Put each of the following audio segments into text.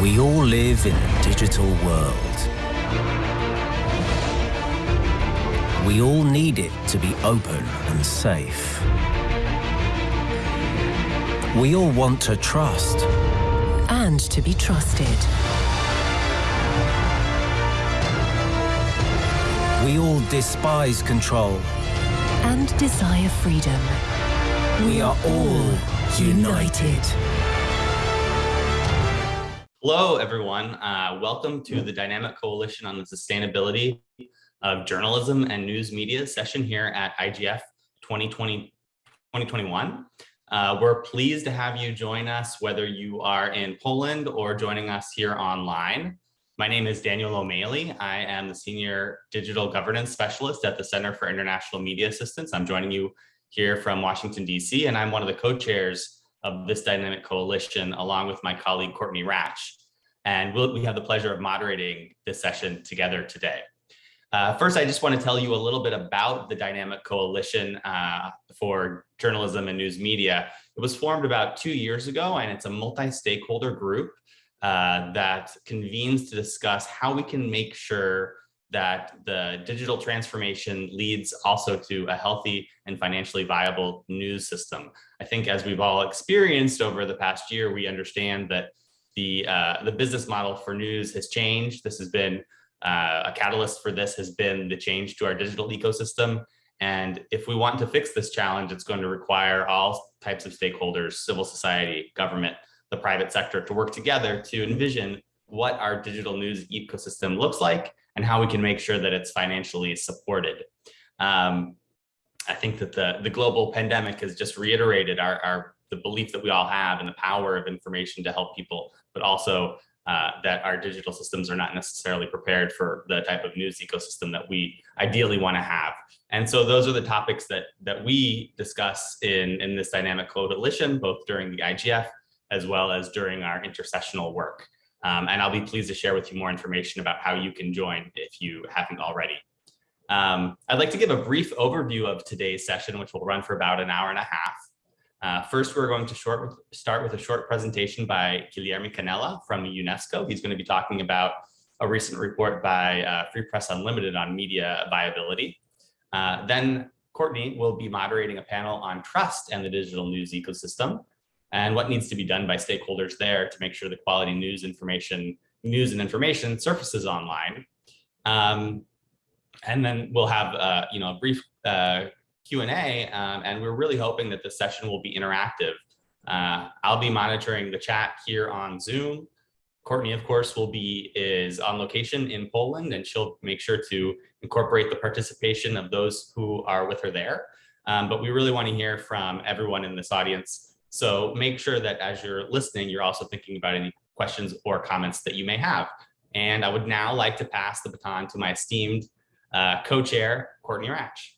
We all live in a digital world. We all need it to be open and safe. We all want to trust. And to be trusted. We all despise control. And desire freedom. We are all united. Hello, everyone. Uh, welcome to the Dynamic Coalition on the Sustainability of Journalism and News Media session here at IGF 2020, 2021. Uh, we're pleased to have you join us, whether you are in Poland or joining us here online. My name is Daniel O'Malley. I am the Senior Digital Governance Specialist at the Center for International Media Assistance. I'm joining you here from Washington, DC, and I'm one of the co-chairs of this dynamic coalition, along with my colleague, Courtney Radsch. And we'll, we have the pleasure of moderating this session together today. Uh, first, I just want to tell you a little bit about the Dynamic Coalition uh, for Journalism and News Media. It was formed about two years ago, and it's a multi-stakeholder group uh, that convenes to discuss how we can make sure that the digital transformation leads also to a healthy and financially viable news system. I think as we've all experienced over the past year, we understand that the, uh, the business model for news has changed. This has been uh, a catalyst for this has been the change to our digital ecosystem. And if we want to fix this challenge, it's going to require all types of stakeholders, civil society, government, the private sector to work together to envision what our digital news ecosystem looks like and how we can make sure that it's financially supported. Um, I think that the, the global pandemic has just reiterated our, our the belief that we all have and the power of information to help people, but also uh, that our digital systems are not necessarily prepared for the type of news ecosystem that we ideally want to have. And so those are the topics that that we discuss in, in this dynamic coalition, both during the IGF as well as during our intersessional work. Um, and I'll be pleased to share with you more information about how you can join if you haven't already. Um, I'd like to give a brief overview of today's session, which will run for about an hour and a half. Uh, first, we're going to short, start with a short presentation by Guilherme Canela from UNESCO. He's going to be talking about a recent report by uh, Free Press Unlimited on media viability. Uh, then Courtney will be moderating a panel on trust and the digital news ecosystem and what needs to be done by stakeholders there to make sure the quality news information, news and information surfaces online. Um, and then we'll have uh, you know a brief uh, Q&A, um, and we're really hoping that the session will be interactive. Uh, I'll be monitoring the chat here on Zoom. Courtney, of course, will be is on location in Poland, and she'll make sure to incorporate the participation of those who are with her there. Um, but we really want to hear from everyone in this audience so make sure that as you're listening, you're also thinking about any questions or comments that you may have. And I would now like to pass the baton to my esteemed uh, co-chair, Courtney Radsch.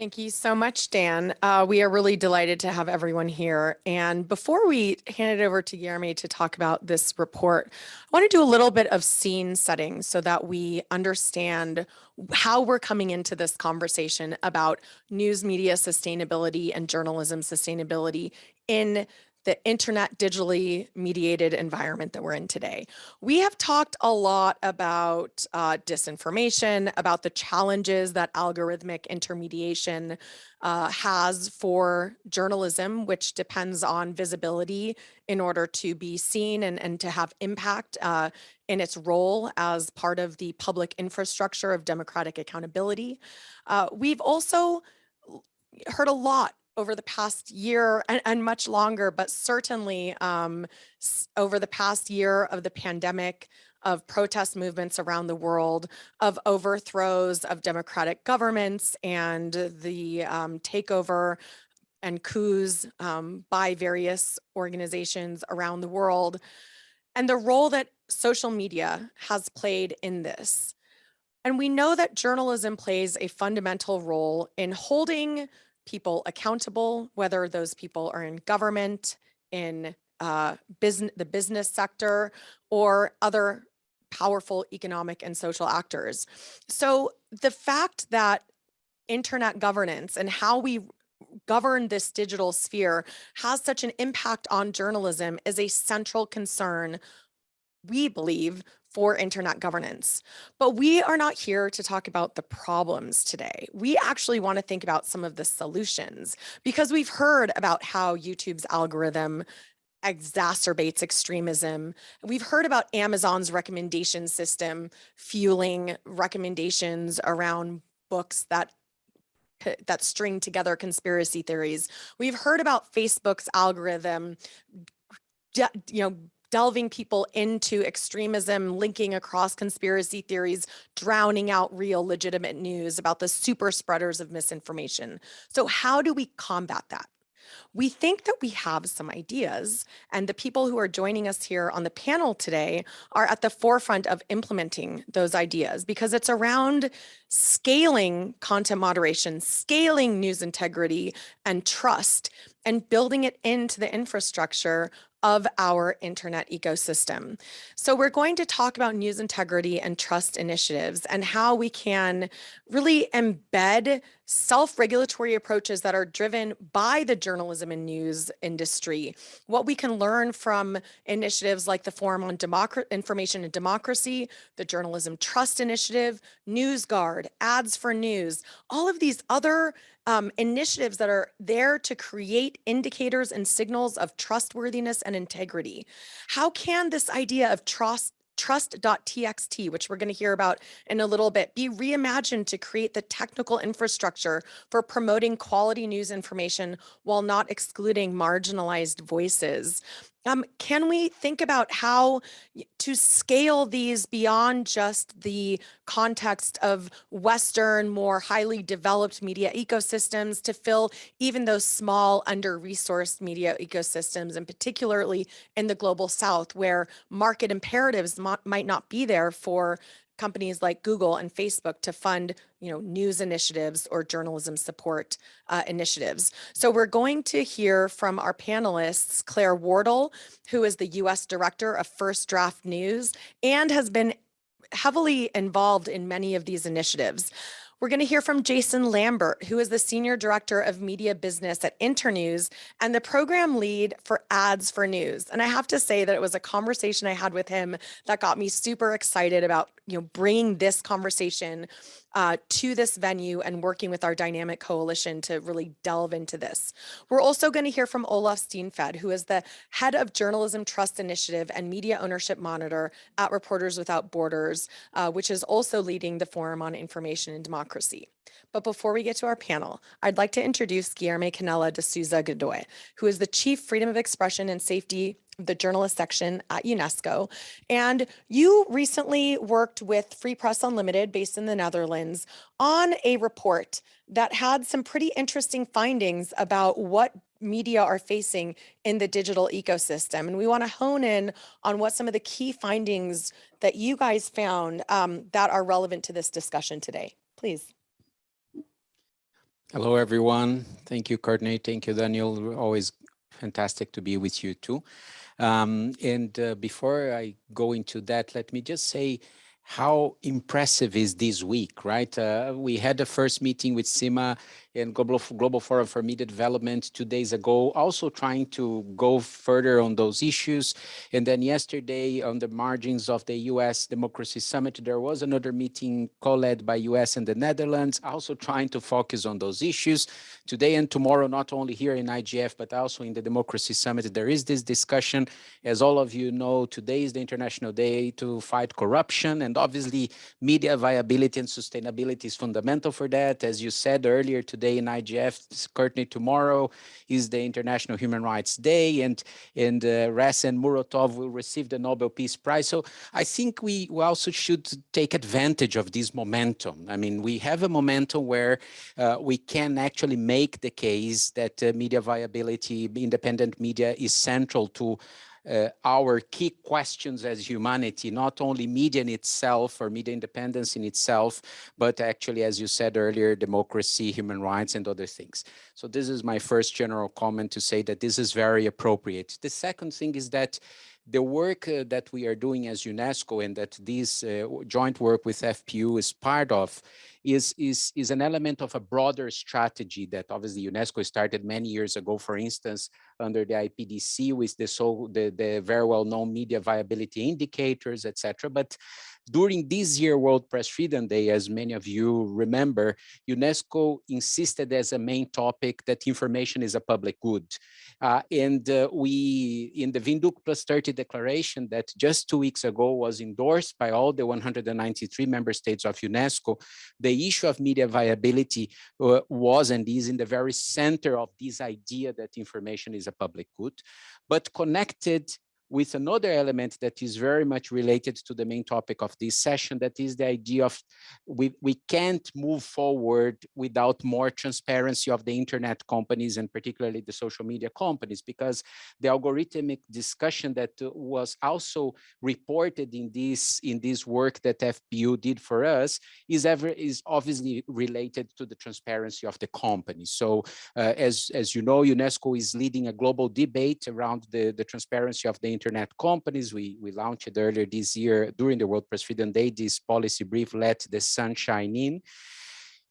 Thank you so much, Dan. Uh, we are really delighted to have everyone here. And before we hand it over to Jeremy to talk about this report, I want to do a little bit of scene setting so that we understand how we're coming into this conversation about news media sustainability and journalism sustainability in the internet digitally mediated environment that we're in today. We have talked a lot about uh, disinformation, about the challenges that algorithmic intermediation uh, has for journalism, which depends on visibility in order to be seen and, and to have impact uh, in its role as part of the public infrastructure of democratic accountability. Uh, we've also heard a lot over the past year and, and much longer, but certainly um, over the past year of the pandemic, of protest movements around the world, of overthrows of democratic governments and the um, takeover and coups um, by various organizations around the world, and the role that social media has played in this. And we know that journalism plays a fundamental role in holding people accountable, whether those people are in government, in uh, business, the business sector, or other powerful economic and social actors. So the fact that internet governance and how we govern this digital sphere has such an impact on journalism is a central concern we believe, for internet governance. But we are not here to talk about the problems today. We actually want to think about some of the solutions because we've heard about how YouTube's algorithm exacerbates extremism. We've heard about Amazon's recommendation system fueling recommendations around books that that string together conspiracy theories. We've heard about Facebook's algorithm you know delving people into extremism, linking across conspiracy theories, drowning out real legitimate news about the super spreaders of misinformation. So how do we combat that? We think that we have some ideas, and the people who are joining us here on the panel today are at the forefront of implementing those ideas because it's around scaling content moderation, scaling news integrity and trust, and building it into the infrastructure of our internet ecosystem. So we're going to talk about news integrity and trust initiatives and how we can really embed self-regulatory approaches that are driven by the journalism and news industry. What we can learn from initiatives like the Forum on Democr Information and Democracy, the Journalism Trust Initiative, NewsGuard, Ads for News, all of these other um, initiatives that are there to create indicators and signals of trustworthiness and integrity. How can this idea of trust trust.txt, which we're going to hear about in a little bit, be reimagined to create the technical infrastructure for promoting quality news information while not excluding marginalized voices. Um, can we think about how to scale these beyond just the context of Western, more highly developed media ecosystems to fill even those small, under-resourced media ecosystems, and particularly in the global South, where market imperatives might not be there for companies like Google and Facebook to fund, you know, news initiatives or journalism support uh, initiatives. So we're going to hear from our panelists, Claire Wardle, who is the U.S. Director of First Draft News and has been heavily involved in many of these initiatives. We're going to hear from Jason Lambert, who is the Senior Director of Media Business at Internews and the program lead for Ads for News. And I have to say that it was a conversation I had with him that got me super excited about you know, bringing this conversation uh, to this venue and working with our dynamic coalition to really delve into this. We're also going to hear from Olaf Steenfadt, who is the head of Journalism Trust Initiative and Media Ownership Monitor at Reporters Without Borders, uh, which is also leading the Forum on Information and Democracy. But before we get to our panel, I'd like to introduce Guilherme Canela de Souza Godoy, who is the Chief Freedom of Expression and Safety the journalist section at UNESCO. And you recently worked with Free Press Unlimited, based in the Netherlands, on a report that had some pretty interesting findings about what media are facing in the digital ecosystem. And we want to hone in on what some of the key findings that you guys found um, that are relevant to this discussion today. Please. Hello, everyone. Thank you, Courtney. Thank you, Daniel. Always fantastic to be with you too. Um, and uh, before I go into that, let me just say how impressive is this week, right? Uh, we had the first meeting with CIMA and Global, Global Forum for Media Development two days ago, also trying to go further on those issues. And then yesterday on the margins of the US Democracy Summit, there was another meeting co-led by US and the Netherlands, also trying to focus on those issues. Today and tomorrow, not only here in IGF, but also in the Democracy Summit, there is this discussion. As all of you know, today is the International Day to fight corruption. And obviously, media viability and sustainability is fundamental for that. As you said earlier today, in IGF. Courtney, tomorrow is the International Human Rights Day, and and uh, Ressa and Muratov will receive the Nobel Peace Prize. So I think we, we also should take advantage of this momentum. I mean, we have a momentum where uh, we can actually make the case that uh, media viability, independent media is central to uh, our key questions as humanity, not only media in itself or media independence in itself, but actually, as you said earlier, democracy, human rights, and other things. So this is my first general comment to say that this is very appropriate. The second thing is that the work uh, that we are doing as UNESCO and that this uh, joint work with FPU is part of is, is, is an element of a broader strategy that obviously UNESCO started many years ago, for instance, under the IPDC with the, so, the, the very well-known media viability indicators, etc. But during this year World Press Freedom Day, as many of you remember, UNESCO insisted as a main topic that information is a public good. Uh, and uh, we, in the Windhoek Plus 30 declaration that just two weeks ago was endorsed by all the 193 member states of UNESCO, the issue of media viability uh, was and is in the very center of this idea that information is a public good, but connected with another element that is very much related to the main topic of this session, that is the idea of we, we can't move forward without more transparency of the internet companies and particularly the social media companies, because the algorithmic discussion that was also reported in this in this work that FPU did for us is ever is obviously related to the transparency of the company. So uh, as, as you know, UNESCO is leading a global debate around the, the transparency of the internet companies. We, we launched earlier this year during the World Press Freedom Day, this policy brief, Let the Sunshine In.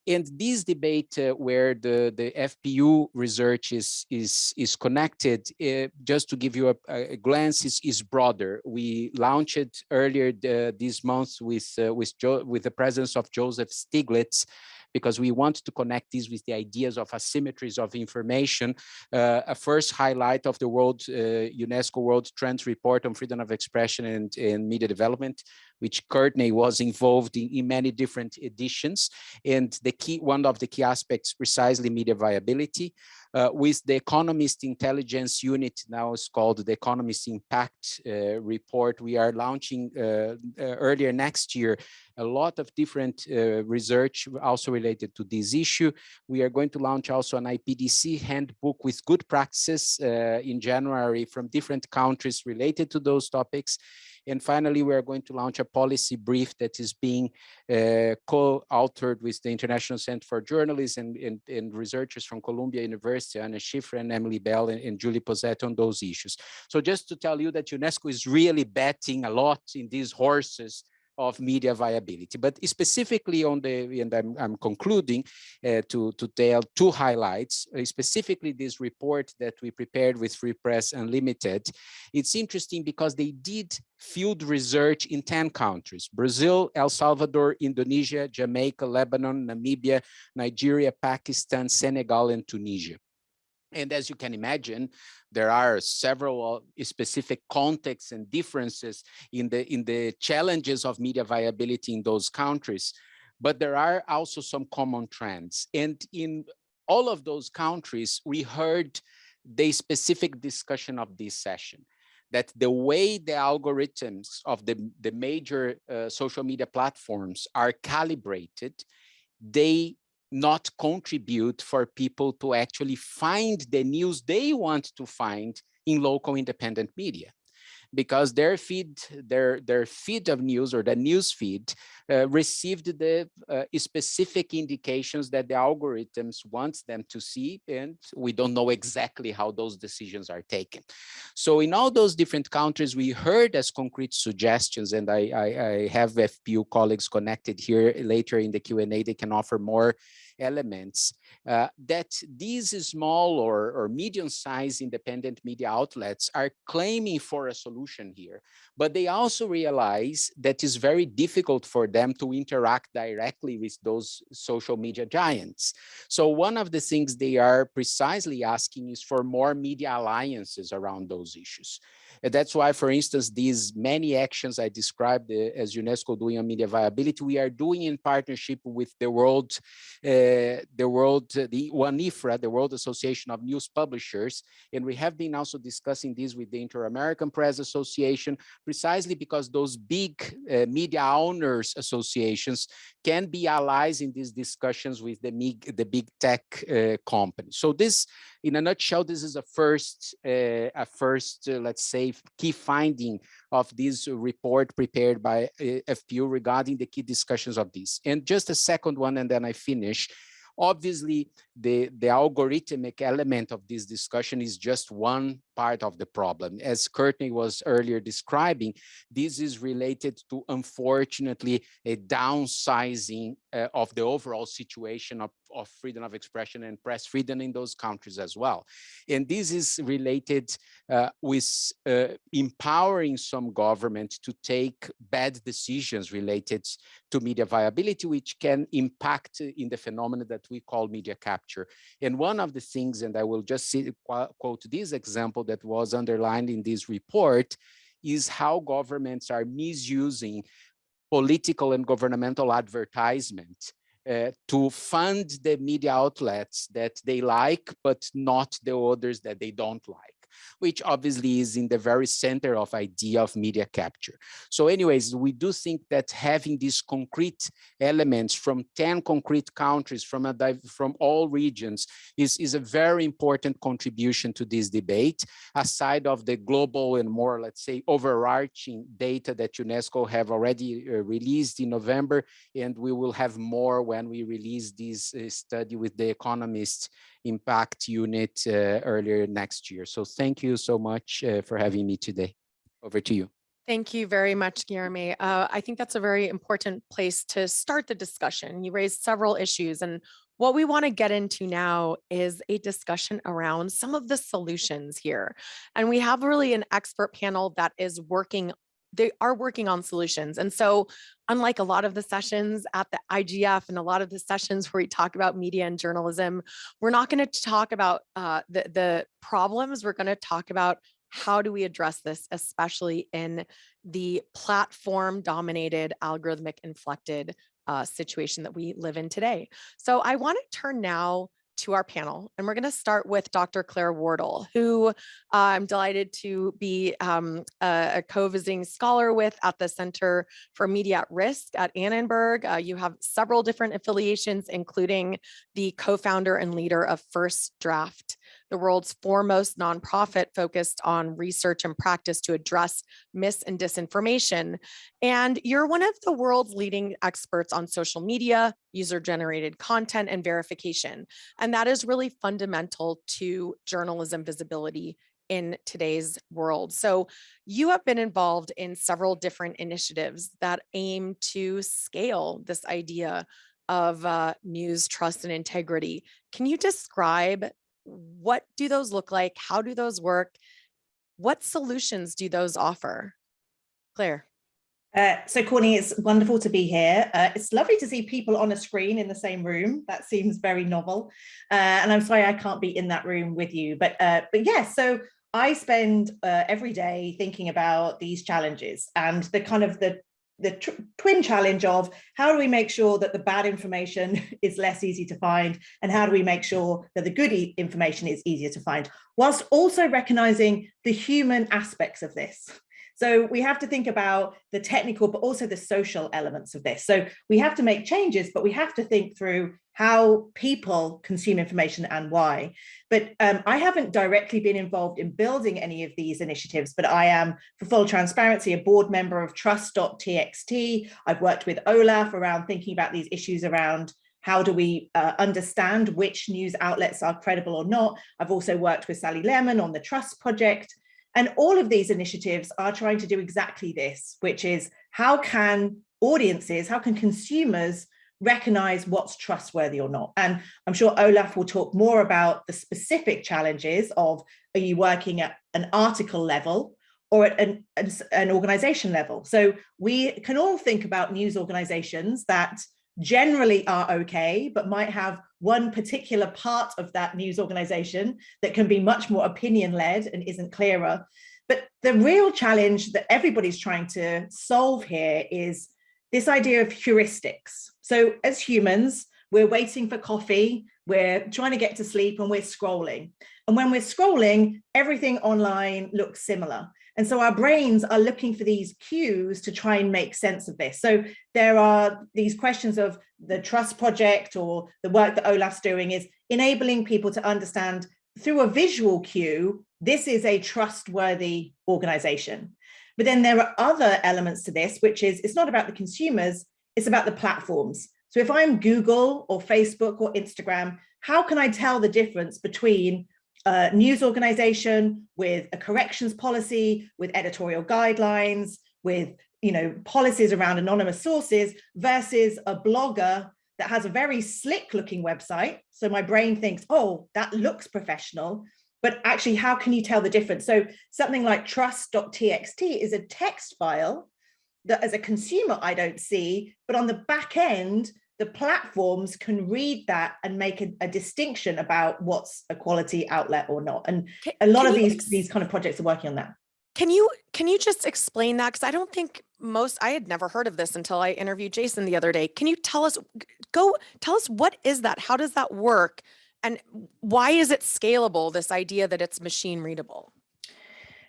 And this debate uh, where the, the FPU research is, is, is connected, uh, just to give you a, a, glance, is, is broader. We launched earlier the, this month with, uh, with, with the presence of Joseph Stiglitz, because we want to connect this with the ideas of asymmetries of information. Uh, a first highlight of the World uh, UNESCO World Trends Report on Freedom of Expression and, and Media Development, which Courtney was involved in, in many different editions. And the key, one of the key aspects, precisely media viability. Uh, with the Economist Intelligence Unit, now it's called the Economist Impact uh, Report. We are launching uh, uh earlier next year a lot of different uh, research also related to this issue. We are going to launch also an IPDC handbook with good practices uh, in January from different countries related to those topics. And finally, we are going to launch a policy brief that is being uh, co-authored with the International Center for Journalism and, and, and, researchers from Columbia University, Anya Schiffrin and Emily Bell and, and Julie Posetti on those issues. So just to tell you that UNESCO is really betting a lot in these horses of media viability. But specifically on the, and I'm, I'm concluding uh, to, to tell two highlights, uh, specifically this report that we prepared with Free Press Unlimited. It's interesting because they did field research in 10 countries, Brazil, El Salvador, Indonesia, Jamaica, Lebanon, Namibia, Nigeria, Pakistan, Senegal, and Tunisia. And as you can imagine, there are several specific contexts and differences in the, in the challenges of media viability in those countries. But there are also some common trends. And in all of those countries, we heard the specific discussion of this session that the way the algorithms of the, the major uh, social media platforms are calibrated, they not contribute for people to actually find the news they want to find in local independent media because their feed, their, their feed of news or the news feed uh, received the uh, specific indications that the algorithms wants them to see, and we don't know exactly how those decisions are taken. So in all those different countries, we heard as concrete suggestions, and I, I, I have FPU colleagues connected here later in the Q&A, they can offer more elements uh, that these small or, or medium-sized independent media outlets are claiming for a solution here, but they also realize that it's very difficult for them to interact directly with those social media giants. So one of the things they are precisely asking is for more media alliances around those issues. And that's why, for instance, these many actions I described uh, as UNESCO doing on media viability, we are doing in partnership with the World, uh, the World, uh, the WAN-IFRA, the World Association of News Publishers. And we have been also discussing this with the Inter-American Press Association, precisely because those big uh, media owners associations can be allies in these discussions with the big, the big tech uh, companies. So this, in a nutshell, this is a first, uh, a first, uh, let's say, key finding of this report prepared by uh, FPU regarding the key discussions of this. And just a second one, and then I finish. Obviously, the, the algorithmic element of this discussion is just one part of the problem. As Courtney was earlier describing, this is related to, unfortunately, a downsizing uh, of the overall situation of, of freedom of expression and press freedom in those countries as well. And this is related uh, with uh, empowering some government to take bad decisions related to media viability, which can impact in the phenomenon that we call media capture. And one of the things, and I will just see, quote this example that was underlined in this report, is how governments are misusing political and governmental advertisement uh, to fund the media outlets that they like, but not the others that they don't like which obviously is in the very center of idea of media capture. So anyways, we do think that having these concrete elements from 10 concrete countries from, a, from all regions is, is a very important contribution to this debate, aside of the global and more, let's say, overarching data that UNESCO have already uh, released in November, and we will have more when we release this uh, study with the economists impact unit uh, earlier next year. So thank you so much uh, for having me today. Over to you. Thank you very much, Guilherme. Uh, I think that's a very important place to start the discussion. You raised several issues and what we want to get into now is a discussion around some of the solutions here. And we have really an expert panel that is working they are working on solutions. And so unlike a lot of the sessions at the IGF and a lot of the sessions where we talk about media and journalism, we're not going to talk about uh, the, the problems. We're going to talk about how do we address this, especially in the platform dominated algorithmic inflected uh, situation that we live in today. So I want to turn now to our panel. And we're going to start with Dr. Claire Wardle, who I'm delighted to be um, a, a co-visiting scholar with at the Center for Media at Risk at Annenberg. Uh, you have several different affiliations, including the co-founder and leader of First Draft the world's foremost nonprofit focused on research and practice to address mis and disinformation. And you're one of the world's leading experts on social media, user-generated content, and verification. And that is really fundamental to journalism visibility in today's world. So you have been involved in several different initiatives that aim to scale this idea of uh, news, trust, and integrity. Can you describe what do those look like? How do those work? What solutions do those offer? Claire. Uh, so Courtney, it's wonderful to be here. Uh, it's lovely to see people on a screen in the same room. That seems very novel. Uh, and I'm sorry I can't be in that room with you. But, uh, but yes, yeah, so I spend uh, every day thinking about these challenges and the kind of the the twin challenge of how do we make sure that the bad information is less easy to find and how do we make sure that the good e information is easier to find whilst also recognizing the human aspects of this so we have to think about the technical, but also the social elements of this. So we have to make changes, but we have to think through how people consume information and why. But um, I haven't directly been involved in building any of these initiatives, but I am, for full transparency, a board member of Trust.txt. I've worked with OLAF around thinking about these issues around how do we uh, understand which news outlets are credible or not. I've also worked with Sally Lehrman on the Trust Project. And all of these initiatives are trying to do exactly this, which is how can audiences, how can consumers recognize what's trustworthy or not. And I'm sure Olaf will talk more about the specific challenges of are you working at an article level or at an, an organization level. So we can all think about news organizations that generally are okay, but might have one particular part of that news organization that can be much more opinion led and isn't clearer. But the real challenge that everybody's trying to solve here is this idea of heuristics. So as humans, we're waiting for coffee, we're trying to get to sleep and we're scrolling. And when we're scrolling, everything online looks similar. And so our brains are looking for these cues to try and make sense of this. So there are these questions of the trust project or the work that Olaf's doing is enabling people to understand through a visual cue, this is a trustworthy organization. But then there are other elements to this, which is it's not about the consumers, it's about the platforms. So if I'm Google or Facebook or Instagram, how can I tell the difference between a news organization with a corrections policy, with editorial guidelines, with you know policies around anonymous sources versus a blogger that has a very slick looking website. So my brain thinks, oh, that looks professional, but actually how can you tell the difference? So something like trust.txt is a text file that as a consumer, I don't see, but on the back end, the platforms can read that and make a, a distinction about what's a quality outlet or not. And Can- a lot of these, these kind of projects are working on that. Can you can you just explain that? Because I don't think most I had never heard of this until I interviewed Jason the other day. Can you tell us go tell us what is that? How does that work? And why is it scalable, this idea that it's machine readable?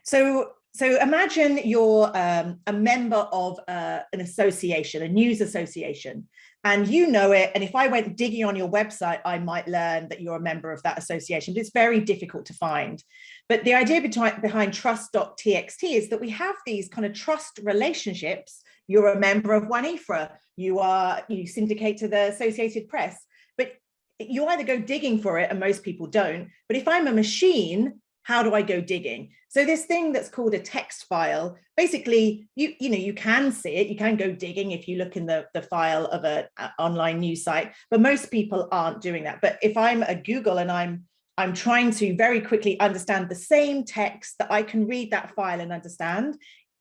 So, so imagine you're um, a member of uh, an association, a news association, and you know it. And if I went digging on your website, I might learn that you're a member of that association. But it's very difficult to find. But the idea behind, trust.txt is that we have these kind of trust relationships. You're a member of WAN-IFRA, you are, you syndicate to the Associated Press, but you either go digging for it, and most people don't. But if I'm a machine, how do I go digging? So this thing that's called a text file, basically, you you know, you can see it, you can go digging if you look in the, the file of an online news site, but most people aren't doing that. But if I'm a Google and I'm I'm trying to very quickly understand the same text that I can read that file and understand,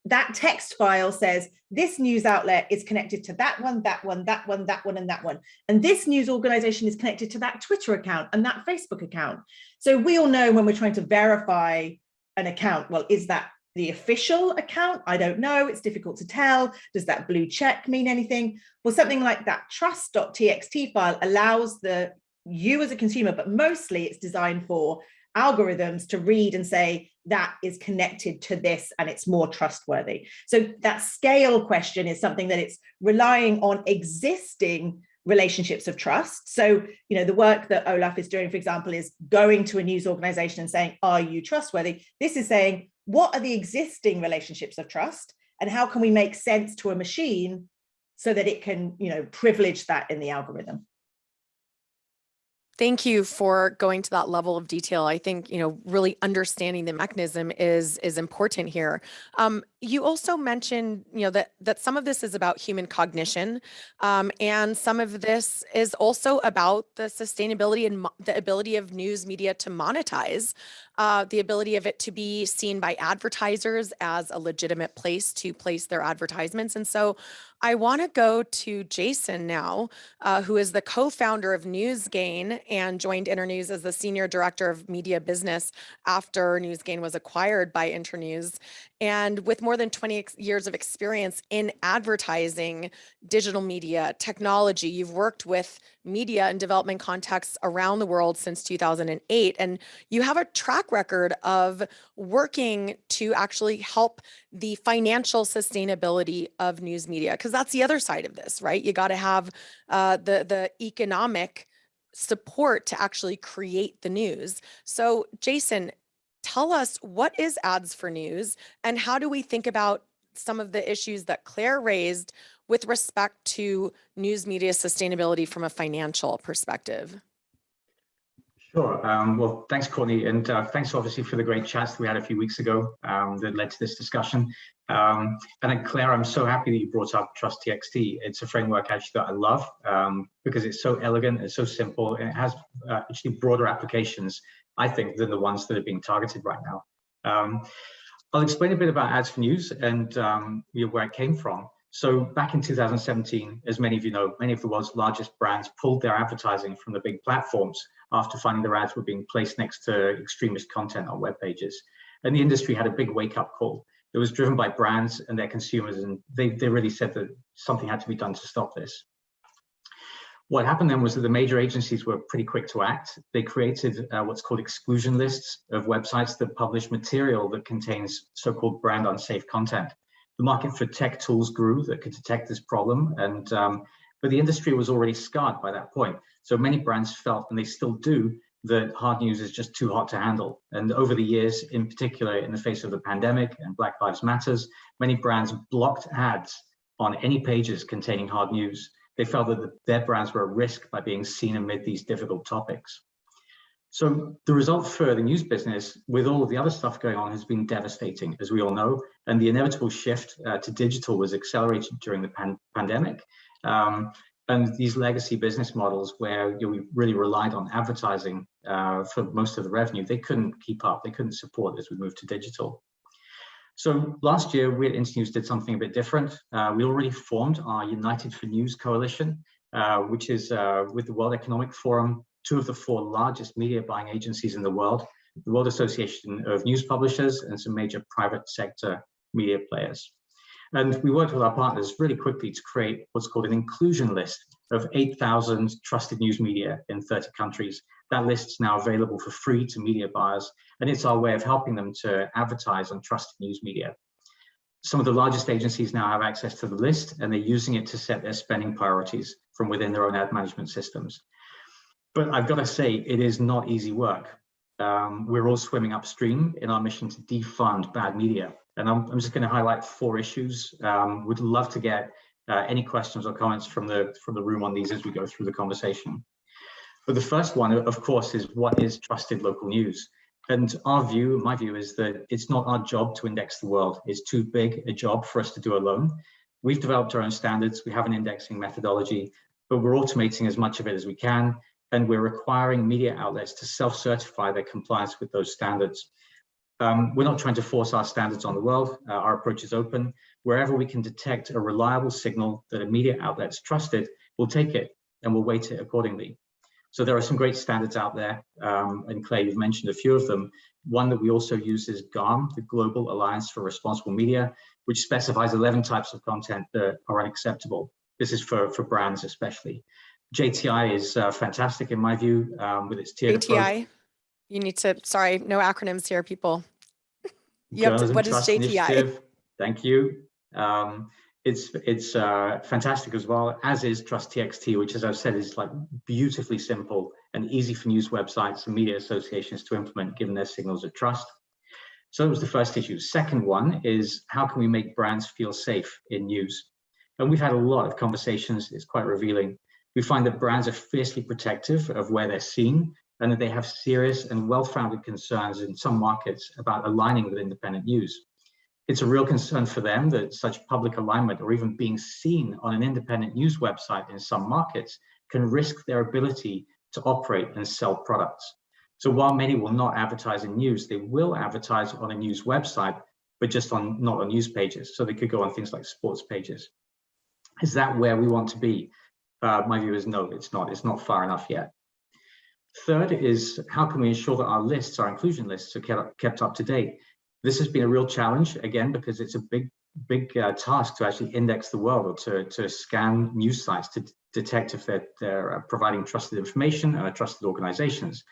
that text file says this news outlet is connected to that one, that one, that one, that one, and that one. And this news organization is connected to that Twitter account and that Facebook account. So we all know when we're trying to verify an account, well, is that the official account? I don't know. It's difficult to tell. Does that blue check mean anything? Well, something like that trust.txt file allows the you as a consumer, but mostly it's designed for algorithms to read and say that is connected to this and it's more trustworthy. So that scale question is something that it's relying on existing relationships of trust. So, you know, the work that Olaf is doing, for example, is going to a news organization and saying, are you trustworthy? This is saying, what are the existing relationships of trust and how can we make sense to a machine so that it can, you know, privilege that in the algorithm? Thank you for going to that level of detail. I think, you know, really understanding the mechanism is is important here. Um, you also mentioned, you know, that that some of this is about human cognition, um, and some of this is also about the sustainability and the ability of news media to monetize, uh, the ability of it to be seen by advertisers as a legitimate place to place their advertisements. And so, I want to go to Jason now, uh, who is the co-founder of NewsGain and joined Internews as the senior director of media business after NewsGain was acquired by Internews. And with more than 20 years of experience in advertising, digital media, technology, you've worked with media and development contexts around the world since 2008. And you have a track record of working to actually help the financial sustainability of news media, that's the other side of this, right? You got to have uh, the, the economic support to actually create the news. So Jason, tell us what is ads for news and how do we think about some of the issues that Claire raised with respect to news media sustainability from a financial perspective? Sure. Um, well, thanks, Courtney, and uh, thanks obviously for the great chats that we had a few weeks ago um, that led to this discussion. Um, and then Claire, I'm so happy that you brought up Trust TXT. It's a framework actually that I love um, because it's so elegant, it's so simple, and it has uh, actually broader applications, I think, than the ones that are being targeted right now. Um, I'll explain a bit about ads for news and um, where it came from. So back in 2017, as many of you know, many of the world's largest brands pulled their advertising from the big platforms after finding their ads were being placed next to extremist content on web pages. And the industry had a big wake up call. It was driven by brands and their consumers, and they, they really said that something had to be done to stop this. What happened then was that the major agencies were pretty quick to act. They created uh, what's called exclusion lists of websites that publish material that contains so-called brand unsafe content. The market for tech tools grew that could detect this problem, and um, but the industry was already scarred by that point. So many brands felt, and they still do, that hard news is just too hot to handle. And over the years, in particular in the face of the pandemic and Black Lives Matters, many brands blocked ads on any pages containing hard news. They felt that their brands were at risk by being seen amid these difficult topics. So the result for the news business with all of the other stuff going on has been devastating, as we all know, and the inevitable shift uh, to digital was accelerated during the pan pandemic. Um, and these legacy business models where you know, we really relied on advertising uh, for most of the revenue, they couldn't keep up, they couldn't support as we moved to digital. So last year, we at Internews did something a bit different. Uh, we already formed our United for News coalition, uh, which is uh, with the World Economic Forum, two of the four largest media buying agencies in the world, the World Association of News Publishers and some major private sector media players. And we worked with our partners really quickly to create what's called an inclusion list of 8,000 trusted news media in 30 countries. That list is now available for free to media buyers, and it's our way of helping them to advertise on trusted news media. Some of the largest agencies now have access to the list, and they're using it to set their spending priorities from within their own ad management systems. But I've got to say, it is not easy work. Um, we're all swimming upstream in our mission to defund bad media. And I'm, I'm just going to highlight four issues. Um, would love to get uh, any questions or comments from the from the room on these as we go through the conversation. But the first one, of course, is what is trusted local news? And our view, my view, is that it's not our job to index the world. It's too big a job for us to do alone. We've developed our own standards. We have an indexing methodology, but we're automating as much of it as we can and we're requiring media outlets to self-certify their compliance with those standards. Um, we're not trying to force our standards on the world. Uh, our approach is open. Wherever we can detect a reliable signal that a media outlet's trusted, we'll take it and we'll weight it accordingly. So there are some great standards out there, um, and Claire, you've mentioned a few of them. One that we also use is GARM, the Global Alliance for Responsible Media, which specifies 11 types of content that are unacceptable. This is for, for brands especially. JTI is uh, fantastic in my view um, with its tiered JTI, you need to, sorry, no acronyms here, people. You have to, what is JTI? Thank you. Um, it's it's uh, fantastic as well, as is Trust TXT, which, as I've said, is like beautifully simple and easy for news websites and media associations to implement, given their signals of trust. So that was the first issue. Second one is how can we make brands feel safe in news? And we've had a lot of conversations. It's quite revealing we find that brands are fiercely protective of where they're seen and that they have serious and well-founded concerns in some markets about aligning with independent news. It's a real concern for them that such public alignment or even being seen on an independent news website in some markets can risk their ability to operate and sell products. So while many will not advertise in news, they will advertise on a news website, but just on not on news pages. So they could go on things like sports pages. Is that where we want to be? Uh, my view is no, it's not. It's not far enough yet. Third is how can we ensure that our lists, our inclusion lists, are kept, up to date? This has been a real challenge, again, because it's a big, big uh, task to actually index the world or to, to scan news sites to detect if they're, they're uh, providing trusted information and are trusted organizations.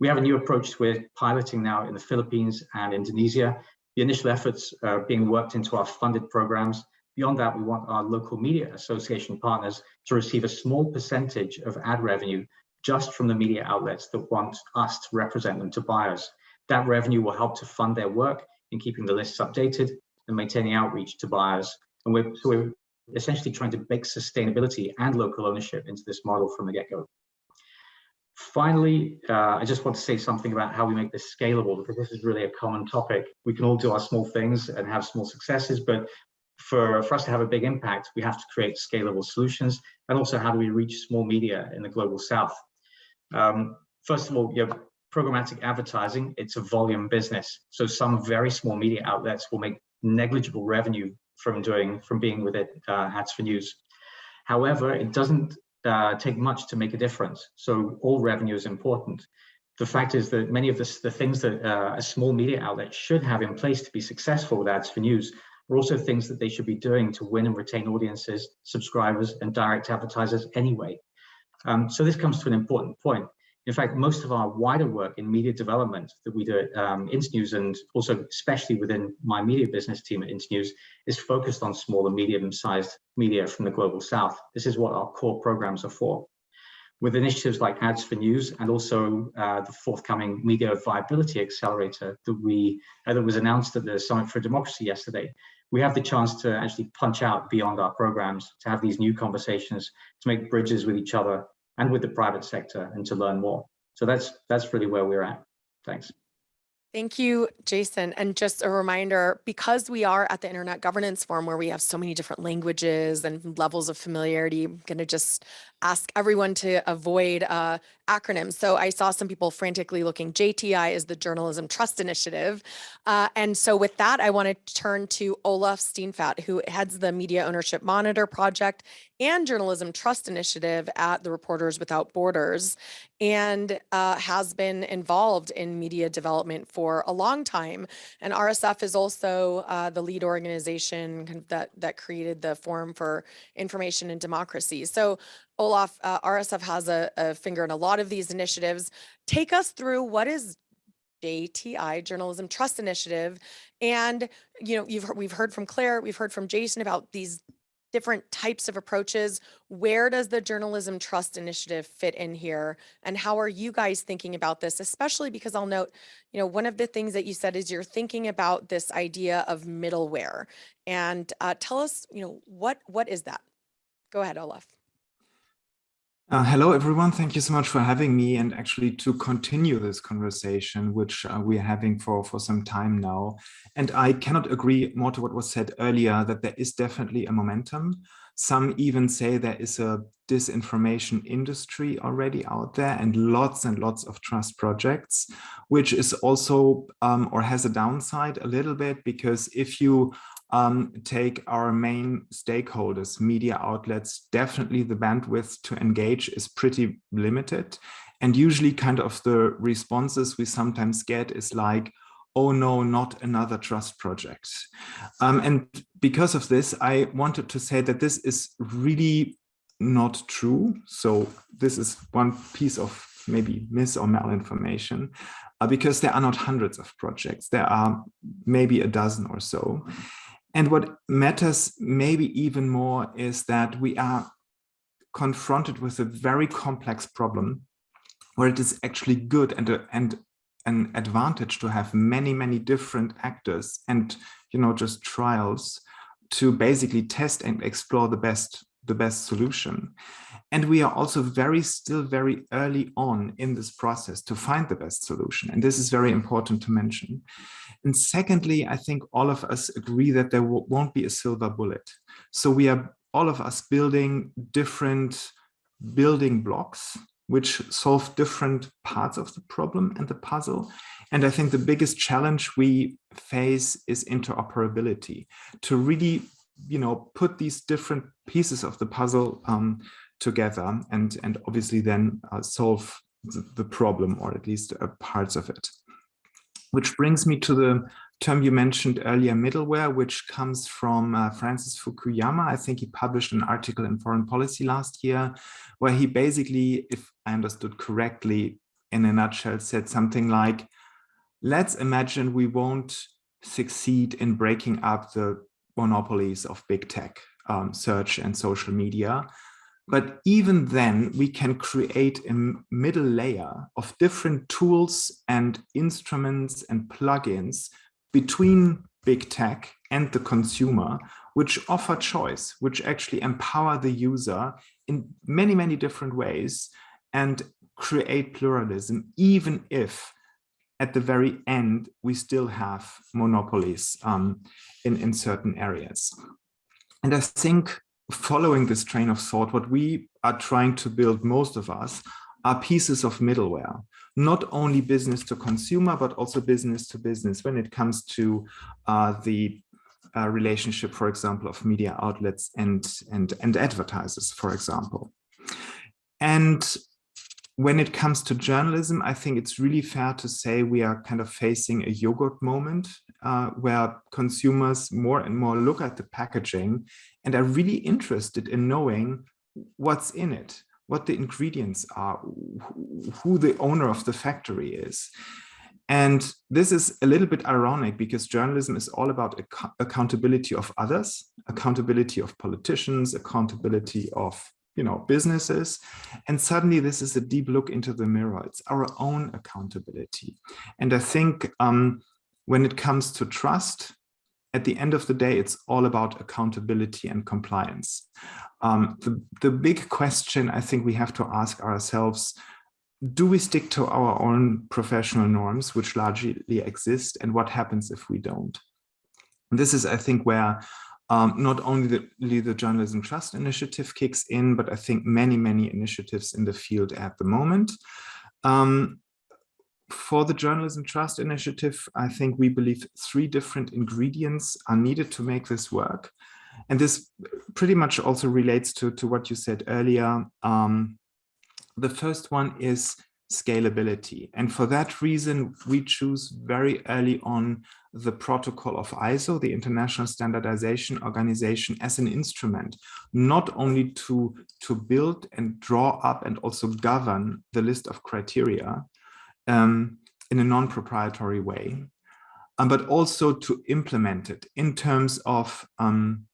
We have a new approach we're piloting now in the Philippines and Indonesia. The initial efforts are being worked into our funded programs Beyond that, we want our local media association partners to receive a small percentage of ad revenue just from the media outlets that want us to represent them to buyers. That revenue will help to fund their work in keeping the lists updated and maintaining outreach to buyers. And we're, so we're essentially trying to bake sustainability and local ownership into this model from the get-go. Finally, uh, I just want to say something about how we make this scalable because this is really a common topic. We can all do our small things and have small successes, but for, for us to have a big impact, we have to create scalable solutions. And also, how do we reach small media in the global south? Um, first of all, you programmatic advertising, it's a volume business. So some very small media outlets will make negligible revenue from doing, from being with it, uh, ads for news. However, it doesn't uh, take much to make a difference. So all revenue is important. The fact is that many of the, the things that uh, a small media outlet should have in place to be successful with ads for news are also things that they should be doing to win and retain audiences, subscribers, and direct advertisers anyway. Um, so this comes to an important point. In fact, most of our wider work in media development that we do at um, Internews and also especially within my media business team at Internews is focused on small and medium-sized media from the global south. This is what our core programs are for. With initiatives like Ads for News and also uh, the forthcoming Media Viability Accelerator that we uh, that was announced at the Summit for Democracy yesterday, we have the chance to actually punch out beyond our programs, to have these new conversations, to make bridges with each other and with the private sector and to learn more. So that's that's really where we're at. Thanks. Thank you, Jason. And just a reminder, because we are at the Internet Governance Forum where we have so many different languages and levels of familiarity, I'm going to just ask everyone to avoid uh, acronyms. So I saw some people frantically looking. JTI is the Journalism Trust Initiative. Uh, and so with that, I want to turn to Olaf Steenfadt, who heads the Media Ownership Monitor Project and Journalism Trust Initiative at the Reporters Without Borders and uh, has been involved in media development for a long time. And RSF is also uh, the lead organization that, that created the Forum for Information and Democracy. So Olaf, uh, RSF has a, a finger in a lot of these initiatives. Take us through what is JTI Journalism Trust Initiative. And, you know, you've we've heard from Claire, we've heard from Jason about these different types of approaches. Where does the Journalism Trust Initiative fit in here? And how are you guys thinking about this? Especially because I'll note, you know, one of the things that you said is you're thinking about this idea of middleware. And uh, tell us, you know, what what is that? Go ahead, Olaf. Uh, hello, everyone. Thank you so much for having me and actually to continue this conversation, which uh, we're having for, for some time now. And I cannot agree more to what was said earlier, that there is definitely a momentum. Some even say there is a disinformation industry already out there and lots and lots of trust projects, which is also um, or has a downside a little bit because if you um, take our main stakeholders, media outlets, definitely the bandwidth to engage is pretty limited. And usually kind of the responses we sometimes get is like, oh no, not another trust project. Um, and because of this, I wanted to say that this is really not true. So this is one piece of maybe mis or malinformation uh, because there are not hundreds of projects. There are maybe a dozen or so. And what matters maybe even more is that we are confronted with a very complex problem where it is actually good and, and an advantage to have many, many different actors and, you know, just trials to basically test and explore the best, the best solution. And we are also very, still very early on in this process to find the best solution. And this is very important to mention. And secondly, I think all of us agree that there won't be a silver bullet. So we are all of us building different building blocks which solve different parts of the problem and the puzzle. And I think the biggest challenge we face is interoperability to really, you know, put these different pieces of the puzzle um, together and, and obviously then uh, solve the, the, problem or at least uh, parts of it. Which brings me to the term you mentioned earlier, middleware, which comes from uh, Francis Fukuyama. I think he published an article in Foreign Policy last year, where he basically, if I understood correctly, in a nutshell, said something like, let's imagine we won't succeed in breaking up the monopolies of big tech, um, search and social media. But even then, we can create a middle layer of different tools and instruments and plugins between big tech and the consumer, which offer choice, which actually empower the user in many, many different ways and create pluralism, even if at the very end, we still have monopolies um, in, in certain areas. And I think following this train of thought, what we are trying to build, most of us, are pieces of middleware, not only business to consumer, but also business to business when it comes to uh, the uh, relationship, for example, of media outlets and, and, and advertisers, for example. And when it comes to journalism, I think it's really fair to say we are kind of facing a yogurt moment uh, where consumers more and more look at the packaging and are really interested in knowing what's in it, what the ingredients are, who the owner of the factory is. And this is a little bit ironic because journalism is all about ac accountability of others, accountability of politicians, accountability of you know, businesses. And suddenly this is a deep look into the mirror. It's our own accountability. And I think um, when it comes to trust, at the end of the day, it's all about accountability and compliance. Um, the, the big question I think we have to ask ourselves, do we stick to our own professional norms, which largely exist, and what happens if we don't? And this is, I think, where um, not only the, the Journalism Trust Initiative kicks in, but I think many, many initiatives in the field at the moment. Um, for the Journalism Trust Initiative, I think we believe three different ingredients are needed to make this work. And this pretty much also relates to, to what you said earlier. Um, the first one is scalability. And for that reason, we choose very early on the protocol of ISO, the International Standardization Organization, as an instrument, not only to, to build and draw up and also govern the list of criteria um, in a non-proprietary way, um, but also to implement it in terms of um,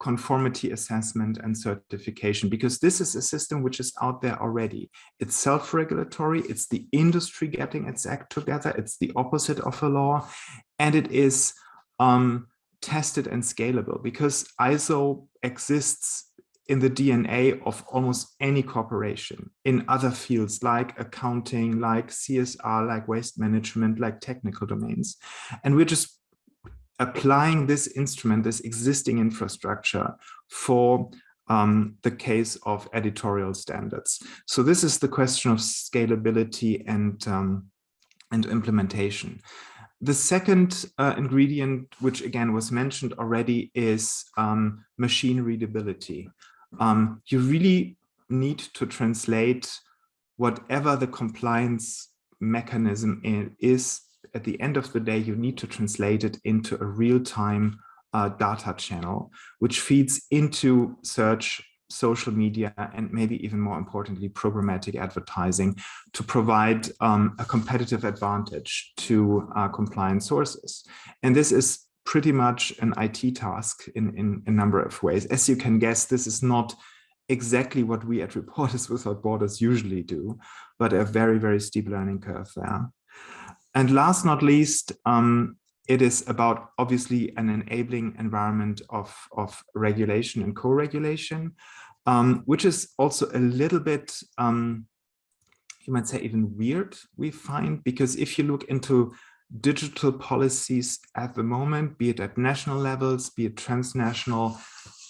conformity assessment and certification, because this is a system which is out there already. It's self-regulatory, it's the industry getting its act together, it's the opposite of a law, and it is um, tested and scalable because ISO exists in the DNA of almost any corporation in other fields like accounting, like CSR, like waste management, like technical domains. And we're just applying this instrument, this existing infrastructure for um, the case of editorial standards. So this is the question of scalability and, um, and implementation. The second uh, ingredient, which again was mentioned already, is um, machine readability. Um, you really need to translate whatever the compliance mechanism is at the end of the day, you need to translate it into a real-time uh, data channel, which feeds into search, social media, and maybe even more importantly, programmatic advertising to provide um, a competitive advantage to uh, compliance sources. And this is pretty much an IT task in, in a number of ways. As you can guess, this is not exactly what we at Reporters Without Borders usually do, but a very, very steep learning curve there. And last not least, um, it is about obviously an enabling environment of, of regulation and co-regulation, um, which is also a little bit, um, you might say even weird, we find, because if you look into digital policies at the moment, be it at national levels, be it transnational,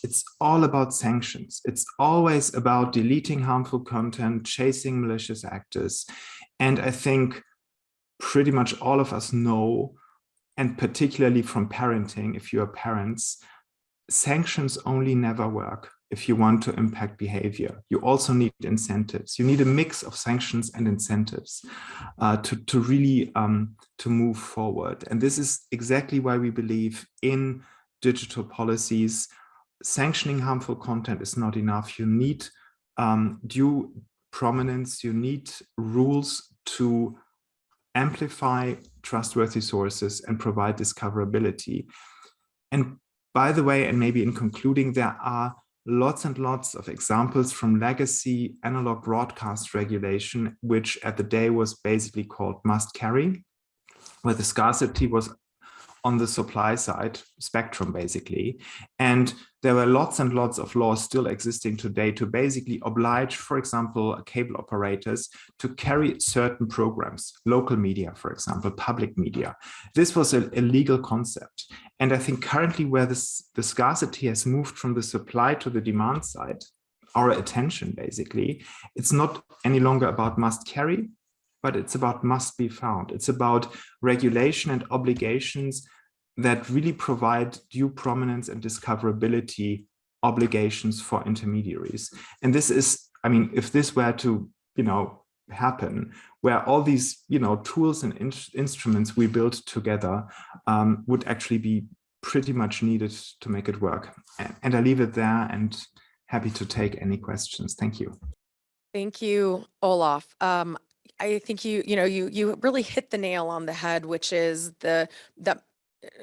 it's all about sanctions. It's always about deleting harmful content, chasing malicious actors. And I think pretty much all of us know, and particularly from parenting, if you are parents, sanctions only never work if you want to impact behavior. You also need incentives. You need a mix of sanctions and incentives uh, to, to really um, to move forward. And this is exactly why we believe in digital policies. Sanctioning harmful content is not enough. You need um, due prominence. You need rules to amplify trustworthy sources and provide discoverability. And by the way, and maybe in concluding, there are lots and lots of examples from legacy analog broadcast regulation, which at the day was basically called must carry, where the scarcity was on the supply side spectrum, basically. And there were lots and lots of laws still existing today to basically oblige, for example, cable operators to carry certain programs, local media, for example, public media. This was a, a legal concept. And I think currently where this, the scarcity has moved from the supply to the demand side, our attention basically, it's not any longer about must carry, but it's about must be found. It's about regulation and obligations that really provide due prominence and discoverability obligations for intermediaries. And this is, I mean, if this were to, you know, happen, where all these, you know, tools and in instruments we build together um, would actually be pretty much needed to make it work. And I leave it there and happy to take any questions. Thank you. Thank you, Olaf. Um, I think you, you know, you you really hit the nail on the head, which is the the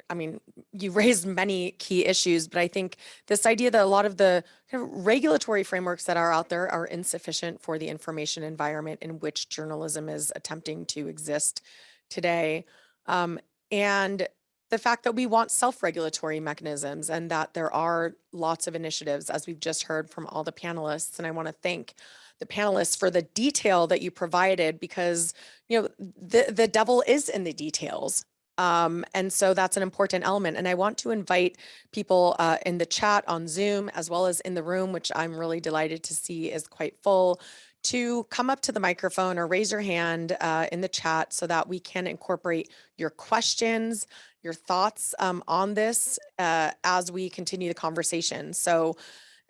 I mean, you raised many key issues, but I think this idea that a lot of the kind of regulatory frameworks that are out there are insufficient for the information environment in which journalism is attempting to exist today. Um, and the fact that we want self-regulatory mechanisms and that there are lots of initiatives, as we've just heard from all the panelists. And I want to thank the panelists for the detail that you provided because, you know, the, the devil is in the details. Um, and so that's an important element. And I want to invite people uh, in the chat on Zoom as well as in the room, which I'm really delighted to see is quite full, to come up to the microphone or raise your hand uh, in the chat so that we can incorporate your questions, your thoughts um, on this uh, as we continue the conversation. So,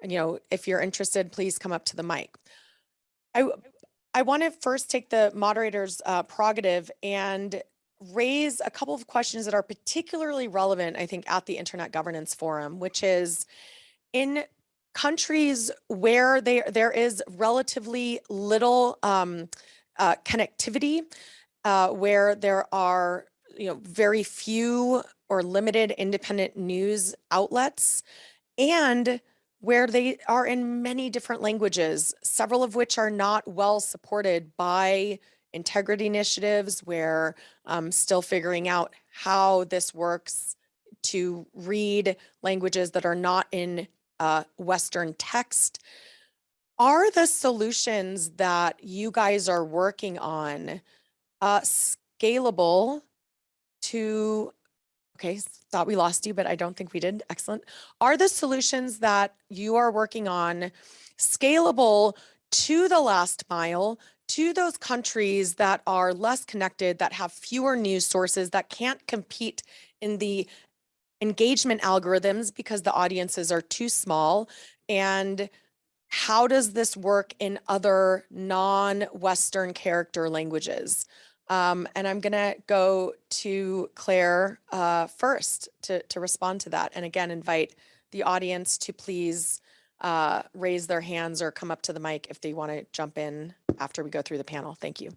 you know, if you're interested, please come up to the mic. I, I want to first take the moderator's uh, prerogative and raise a couple of questions that are particularly relevant, I think, at the Internet Governance Forum, which is in countries where there, there is relatively little um, uh, connectivity, uh, where there are you know, very few or limited independent news outlets, and where they are in many different languages, several of which are not well supported by integrity initiatives where I'm still figuring out how this works to read languages that are not in uh, Western text. Are the solutions that you guys are working on uh, scalable to, okay, thought we lost you, but I don't think we did. Excellent. Are the solutions that you are working on scalable to the last mile to those countries that are less connected, that have fewer news sources, that can't compete in the engagement algorithms because the audiences are too small? And how does this work in other non-Western character languages? Um, and I'm gonna go to Claire uh, first to, to respond to that. And again, invite the audience to please uh, raise their hands or come up to the mic if they want to jump in after we go through the panel. Thank you.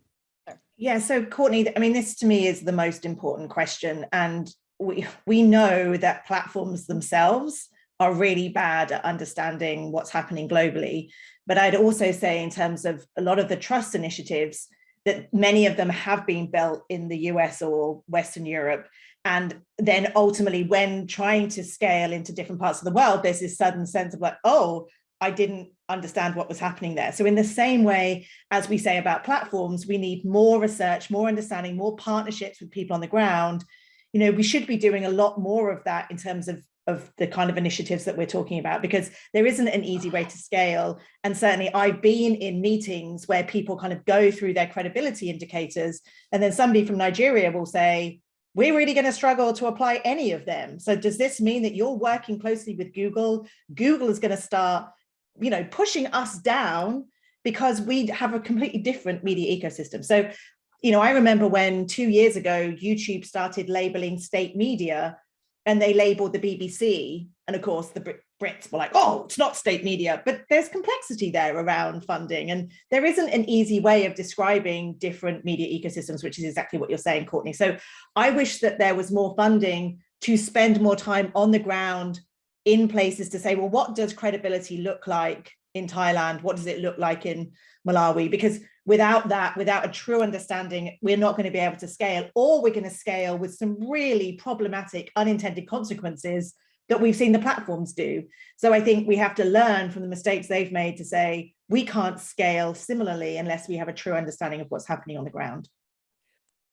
Yeah, so Courtney, I mean, this to me is the most important question. And we, we know that platforms themselves are really bad at understanding what's happening globally. But I'd also say in terms of a lot of the trust initiatives, that many of them have been built in the US or Western Europe. And then ultimately when trying to scale into different parts of the world, there's this sudden sense of like, oh, I didn't understand what was happening there. So in the same way as we say about platforms, we need more research, more understanding, more partnerships with people on the ground. You know, we should be doing a lot more of that in terms of of the kind of initiatives that we're talking about because there isn't an easy way to scale. And certainly I've been in meetings where people kind of go through their credibility indicators and then somebody from Nigeria will say we're really going to struggle to apply any of them. So does this mean that you're working closely with Google? Google is going to start you know, pushing us down because we have a completely different media ecosystem. So, you know, I remember when two years ago, YouTube started labeling state media and they labeled the BBC. And of course, the Brits were like, oh, it's not state media, but there's complexity there around funding. And there isn't an easy way of describing different media ecosystems, which is exactly what you're saying, Courtney. So I wish that there was more funding to spend more time on the ground in places to say, well, what does credibility look like in Thailand? What does it look like in Malawi? Because without that, without a true understanding, we're not going to be able to scale, or we're going to scale with some really problematic unintended consequences that we've seen the platforms do. So I think we have to learn from the mistakes they've made to say, we can't scale similarly unless we have a true understanding of what's happening on the ground.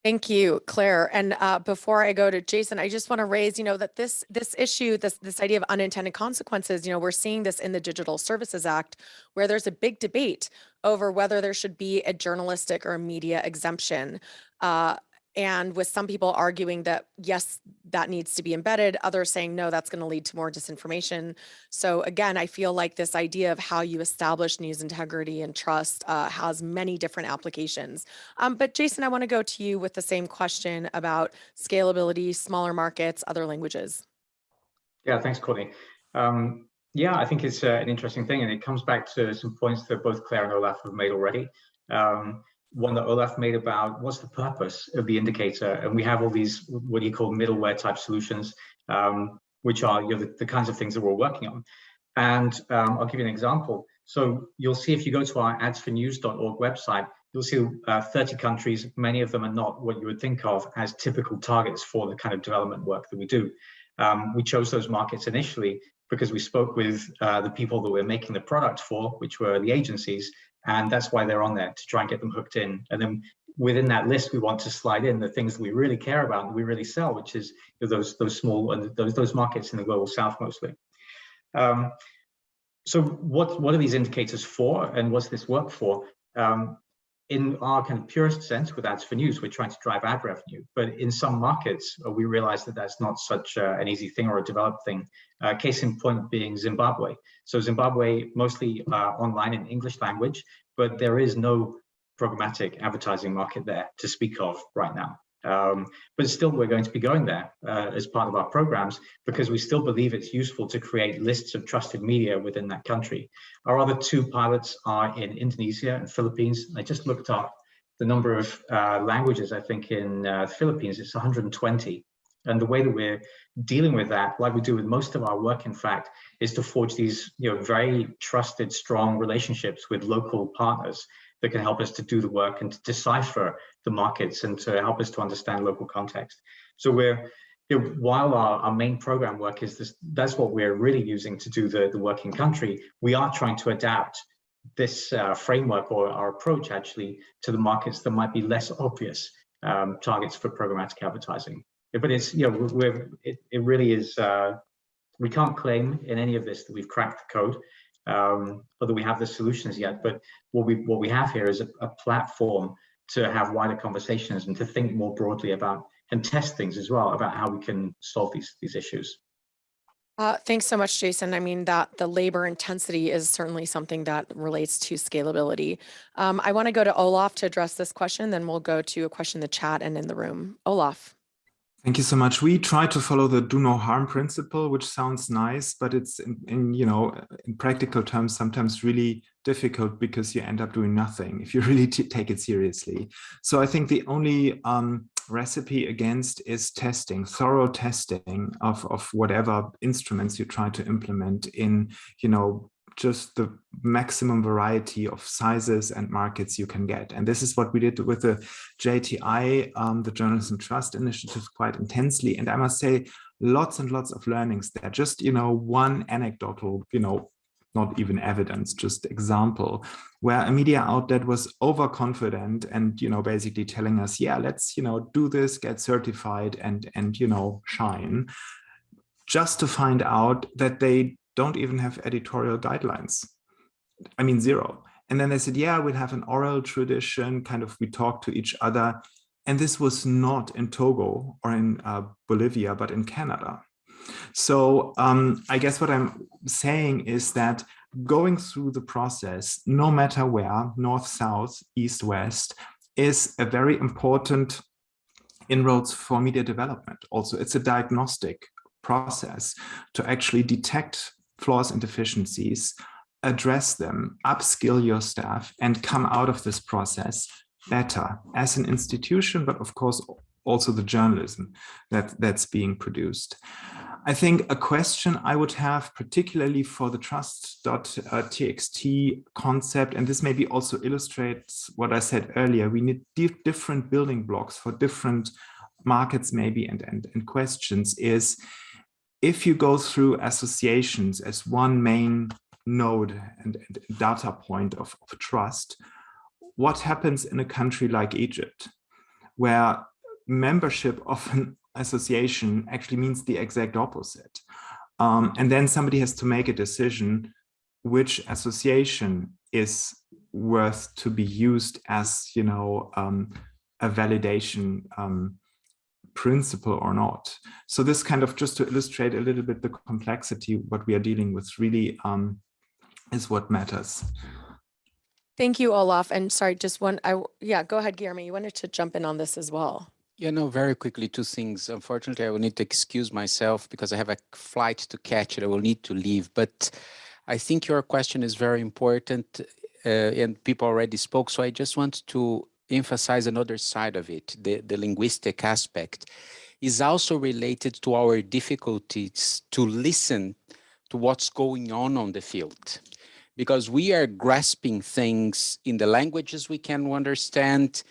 Thank you, Claire. And uh, before I go to Jason, I just want to raise, you know, that this this issue, this this idea of unintended consequences, you know, we're seeing this in the Digital Services Act, where there's a big debate over whether there should be a journalistic or media exemption. Uh, and with some people arguing that, yes, that needs to be embedded, others saying, no, that's going to lead to more disinformation. So again, I feel like this idea of how you establish news integrity and trust uh, has many different applications. Um, but Jason, I want to go to you with the same question about scalability, smaller markets, other languages. Yeah, thanks, Courtney. Um, yeah, I think it's uh, an interesting thing, and it comes back to some points that both Claire and Olaf have made already. Um, one that Olaf made about what's the purpose of the indicator. And we have all these, what do you call middleware type solutions, um, which are you know, the, the, kinds of things that we're working on. And um, I'll give you an example. So you'll see if you go to our adsfornews.org website, you'll see uh, 30 countries. Many of them are not what you would think of as typical targets for the kind of development work that we do. Um, we chose those markets initially because we spoke with uh, the people that we're making the product for, which were the agencies, and that's why they're on there to try and get them hooked in. And then within that list, we want to slide in the things that we really care about and we really sell, which is those those small and those those markets in the global south mostly. Um, so what what are these indicators for, and what's this work for? Um, in our kind of purest sense with ads for news, we're trying to drive ad revenue. But in some markets, uh, we realize that that's not such uh, an easy thing or a developed thing. Uh, case in point being Zimbabwe. So Zimbabwe mostly uh, online in English language, but there is no programmatic advertising market there to speak of right now. Um, but still, we're going to be going there uh, as part of our programs because we still believe it's useful to create lists of trusted media within that country. Our other two pilots are in Indonesia and Philippines. I just looked up the number of uh, languages, I think in uh, the Philippines, it's 120. And the way that we're dealing with that, like we do with most of our work, in fact, is to forge these you know, very trusted, strong relationships with local partners that can help us to do the work and to decipher the markets and to help us to understand local context. So we're, you know, while our, our main program work is this, that's what we're really using to do the, the work in country, we are trying to adapt this uh, framework or our approach actually to the markets that might be less obvious um, targets for programmatic advertising. But it's, you know, we're, it, it really is, uh, we can't claim in any of this that we've cracked the code um, whether we have the solutions yet. But what we what we have here is a, a, platform to have wider conversations and to think more broadly about and test things as well about how we can solve these these issues. Uh, thanks so much, Jason. I mean, that the labor intensity is certainly something that relates to scalability. Um, I want to go to Olaf to address this question, then we'll go to a question in the chat and in the room. Olaf. Thank you so much. We try to follow the do no harm principle, which sounds nice, but it's in, in, you know, in practical terms, sometimes really difficult because you end up doing nothing if you really take it seriously. So I think the only um, recipe against is testing, thorough testing of, of whatever instruments you try to implement in, you know, just the maximum variety of sizes and markets you can get. And this is what we did with the JTI, um, the Journalism Trust Initiative quite intensely. And I must say, lots and lots of learnings there. Just, you know, one anecdotal, you know, not even evidence, just example, where a media outlet was overconfident and, you know, basically telling us, yeah, let's, you know, do this, get certified and, and, you know, shine just to find out that they don't even have editorial guidelines. I mean, zero. And then they said, yeah, we'll have an oral tradition, kind of we talk to each other. And this was not in Togo or in uh, Bolivia, but in Canada. So um, I guess what I'm saying is that going through the process, no matter where, north, south, east, west, is a very important inroads for media development. Also, it's a diagnostic process to actually detect flaws and deficiencies, address them, upskill your staff, and come out of this process better as an institution, but of course also the journalism that, that's being produced. I think a question I would have, particularly for the trust.txt uh, concept, and this maybe also illustrates what I said earlier, we need different building blocks for different markets maybe and, and, and questions is if you go through associations as one main node and, data point of, of, trust, what happens in a country like Egypt, where membership of an association actually means the exact opposite. Um, and then somebody has to make a decision which association is worth to be used as, you know, um, a validation um, principle or not. So this kind of just to illustrate a little bit the complexity, what we are dealing with really um, is what matters. Thank you, Olaf. And sorry, just one, I, yeah, go ahead, Guillermo. You wanted to jump in on this as well. Yeah, no, very quickly, two things. Unfortunately, I will need to excuse myself because I have a flight to catch and I will need to leave. But I think your question is very important uh, and people already spoke. So I just want to emphasize another side of it, the, the linguistic aspect, is also related to our difficulties to listen to what's going on on the field. because we are grasping things in the languages we can understand,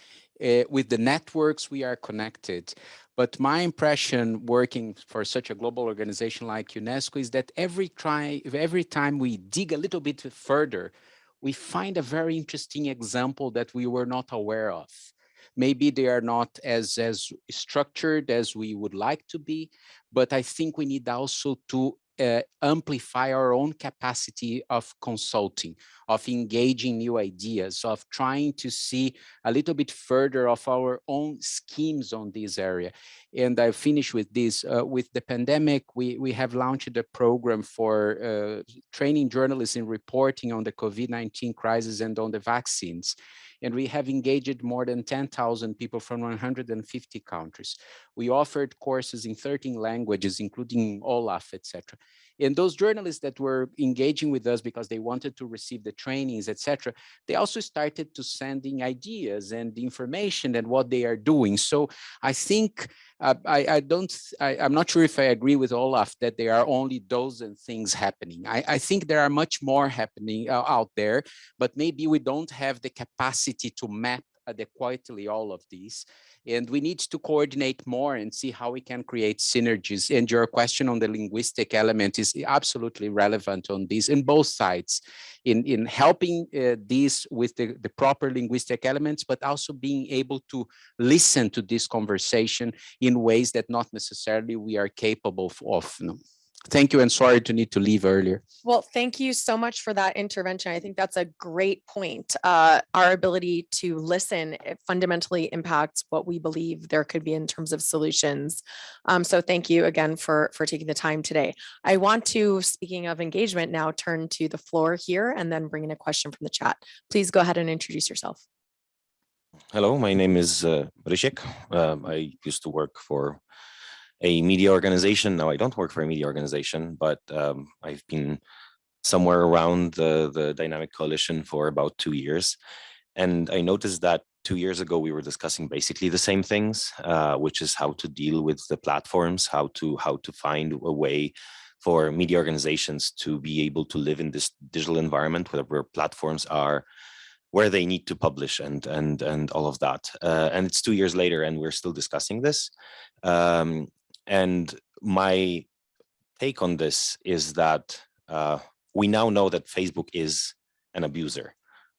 uh, with the networks we are connected. But my impression working for such a global organization like UNESCO is that every try, every time we dig a little bit further, we find a very interesting example that we were not aware of. Maybe they are not as, as structured as we would like to be, but I think we need also to uh, amplify our own capacity of consulting, of engaging new ideas, of trying to see a little bit further of our own schemes on this area. And I finish with this, uh, with the pandemic, we, we have launched a program for uh, training journalists in reporting on the COVID-19 crisis and on the vaccines and we have engaged more than 10,000 people from 150 countries. We offered courses in 13 languages, including Olaf, etc. And those journalists that were engaging with us because they wanted to receive the trainings, etc., they also started to sending ideas and information and what they are doing. So I think uh, I, I, don't, I, am not sure if I agree with Olaf that there are only dozen things happening. I, I think there are much more happening uh, out there, but maybe we don't have the capacity to map adequately all of these. And we need to coordinate more and see how we can create synergies. And your question on the linguistic element is absolutely relevant on this in both sides, in, in helping uh, these with the, the proper linguistic elements, but also being able to listen to this conversation in ways that not necessarily we are capable of. You know. Thank you and sorry to need to leave earlier. Well, thank you so much for that intervention. I think that's a great point. Uh, our ability to listen it fundamentally impacts what we believe there could be in terms of solutions. Um, so thank you again for, for taking the time today. I want to, speaking of engagement, now turn to the floor here and then bring in a question from the chat. Please go ahead and introduce yourself. Hello, my name is uh, Rysiek. Um, I used to work for a media organization. Now I don't work for a media organization, but um, I've been somewhere around the, the Dynamic Coalition for about two years. And I noticed that two years ago, we were discussing basically the same things, uh, which is how to deal with the platforms, how to how to find a way for media organizations to be able to live in this digital environment where, platforms are where they need to publish and and and all of that. Uh, and it's two years later, and we're still discussing this. Um, and my take on this is that uh, we now know that Facebook is an abuser,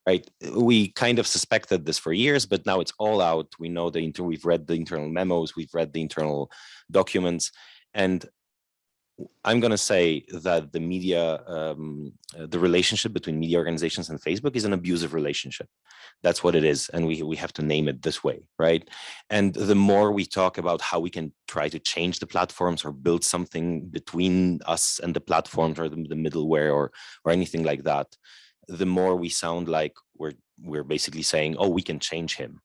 right? We kind of suspected this for years, but now it's all out. We know the inter we've read the internal memos, we've read the internal documents, and I'm going to say that the media, um, uh, the relationship between media organizations and Facebook is an abusive relationship. That's what it is. And we, we have to name it this way, right? And the more we talk about how we can try to change the platforms or build something between us and the platforms or the, the middleware or, or anything like that, the more we sound like we're, we're basically saying, oh, we can change him.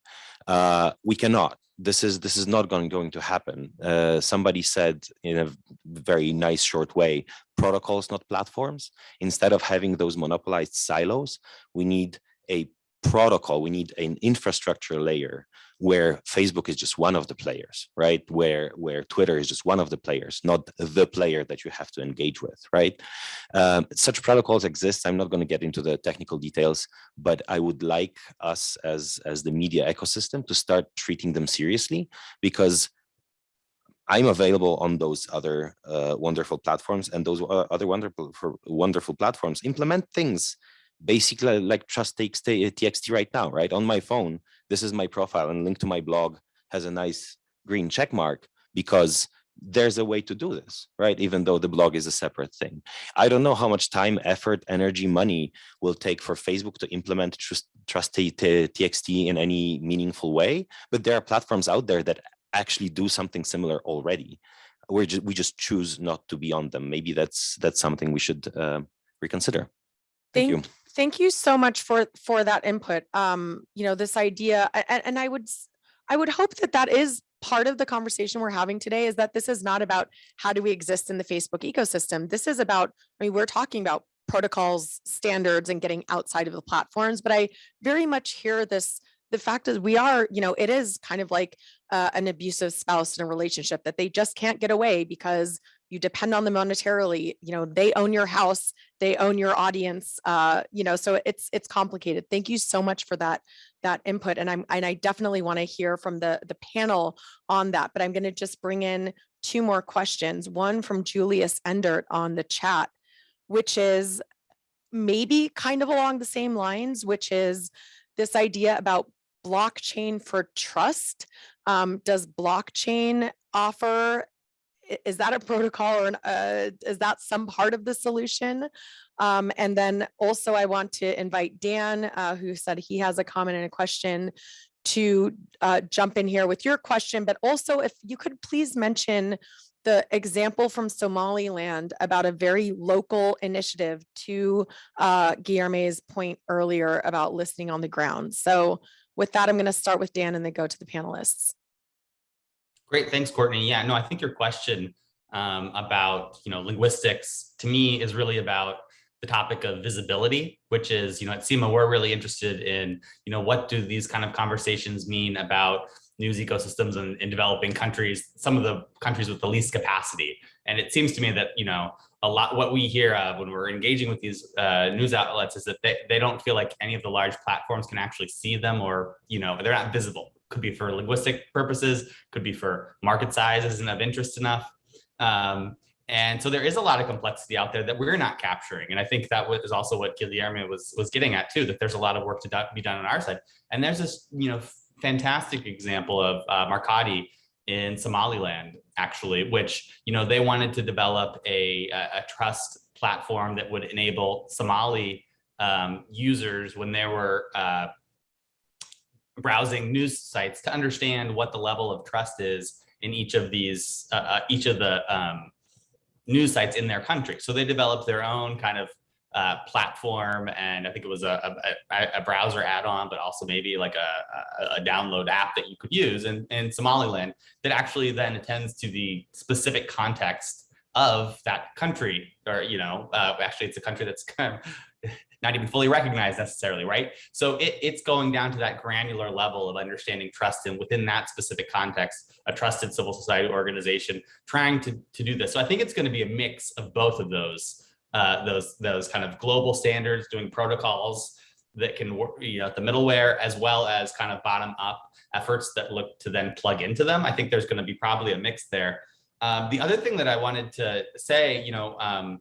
Uh, we cannot this is this is not going, going to happen. Uh, somebody said in a very nice short way, protocols, not platforms. Instead of having those monopolized silos, we need a protocol, we need an infrastructure layer where Facebook is just one of the players, right? Where where Twitter is just one of the players, not the player that you have to engage with, right? Um, such protocols exist. I'm not going to get into the technical details, but I would like us as as the media ecosystem to start treating them seriously because I'm available on those other uh, wonderful platforms and those uh, other wonderful wonderful platforms implement things basically like trust txt, right now, right? On my phone, this is my profile and link to my blog has a nice green check mark because there's a way to do this, right? Even though the blog is a separate thing. I don't know how much time, effort, energy, money will take for Facebook to implement trust, trust TXT in any meaningful way, but there are platforms out there that actually do something similar already. We're just, we just choose not to be on them. Maybe that's that's something we should uh, reconsider. Thank, Thank you thank you so much for for that input um you know this idea and, and i would i would hope that that is part of the conversation we're having today is that this is not about how do we exist in the facebook ecosystem. This is about i mean we're talking about protocols standards and getting outside of the platforms but i very much hear this the fact is we are you know it is kind of like uh, an abusive spouse in a relationship that they just can't get away because you depend on them monetarily you know they own your house they own your audience, uh, you know, so it's it's complicated. Thank you so much for that that input. And I'm and I definitely want to hear from the the panel on that, but I'm going to just bring in two more questions. One from Julius Endert on the chat, which is maybe kind of along the same lines, which is this idea about blockchain for trust. Um, does blockchain offer, is that a protocol or an, uh, is that some part of the solution? Um, and then also I want to invite Dan, uh, who said he has a comment and a question to uh, jump in here with your question, but also if you could please mention the example from Somaliland about a very local initiative to uh, Guillermo's point earlier about listening on the ground. So with that, I'm going to start with Dan and then go to the panelists. Great, thanks, Courtney. Yeah, no, I think your question um, about you know linguistics to me is really about the topic of visibility, which is you know at CIMA we're really interested in you know what do these kind of conversations mean about news ecosystems in, in developing countries, some of the countries with the least capacity. And it seems to me that you know a lot what we hear uh, when we're engaging with these uh, news outlets is that they, they don't feel like any of the large platforms can actually see them or you know they're not visible could be for linguistic purposes, could be for market size isn't of interest enough. Um, and so there is a lot of complexity out there that we're not capturing. And I think that was also what Guillermo was, was getting at too, that there's a lot of work to do, be done on our side. And there's this, you know, fantastic example of uh, in Somaliland, actually, which, you know, they wanted to develop a, a, a trust platform that would enable Somali um, users when they were uh, browsing news sites to understand what the level of trust is in each of these, uh, uh, each of the um, news sites in their country. So they developed their own kind of uh, platform, and I think it was a, a, a browser add-on, but also maybe like a, a, download app that you could use in, in Somaliland that actually then attends to the specific context of that country, or you know, uh, actually it's a country that's kind of not even fully recognized necessarily, right? So it, it's going down to that granular level of understanding trust and within that specific context, a trusted civil society organization trying to, to do this. So I think it's going to be a mix of both of those, uh, those, those kind of global standards, doing protocols that can work, you know, the middleware, as well as kind of bottom up efforts that look to then plug into them. I think there's going to be probably a mix there. Um, the other thing that I wanted to say, you know, um,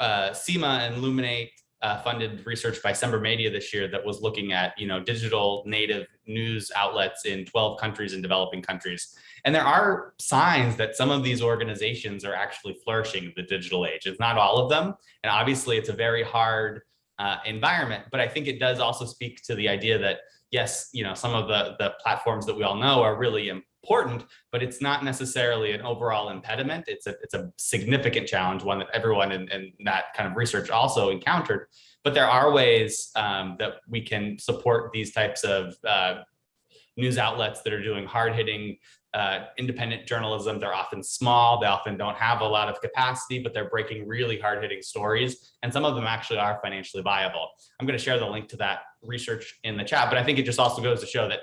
uh, CIMA and Luminate uh, funded research by SembraMedia this year that was looking at, you know, digital native news outlets in 12 countries and developing countries. And there are signs that some of these organizations are actually flourishing in the digital age. It's not all of them. And obviously it's a very hard uh, environment, but I think it does also speak to the idea that, yes, you know, some of the, the platforms that we all know are really important, but it's not necessarily an overall impediment. It's a, it's a significant challenge, one that everyone in, in that kind of research also encountered. But there are ways um, that we can support these types of uh, news outlets that are doing hard hitting uh, independent journalism. They're often small. They often don't have a lot of capacity, but they're breaking really hard hitting stories. And some of them actually are financially viable. I'm going to share the link to that research in the chat, but I think it just also goes to show that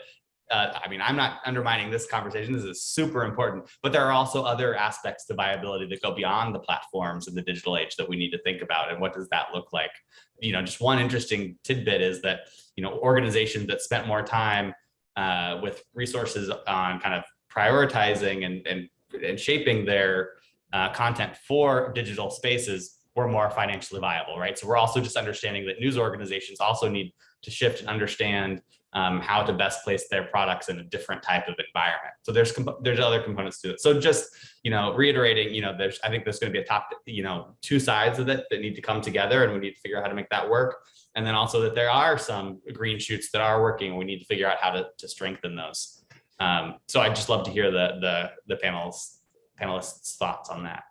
uh, I mean, I'm not undermining this conversation. This is super important, but there are also other aspects to viability that go beyond the platforms in the digital age that we need to think about. And what does that look like? You know, just one interesting tidbit is that, you know, organizations that spent more time uh, with resources on kind of prioritizing and, and, and shaping their uh, content for digital spaces were more financially viable, right? So we're also just understanding that news organizations also need to shift and understand um, how to best place their products in a different type of environment. So there's there's other components to it. So just you know reiterating, you know, there's I think there's going to be a top you know two sides of it that need to come together, and we need to figure out how to make that work. And then also that there are some green shoots that are working, and we need to figure out how to to strengthen those. Um, so I'd just love to hear the the the panels panelists thoughts on that.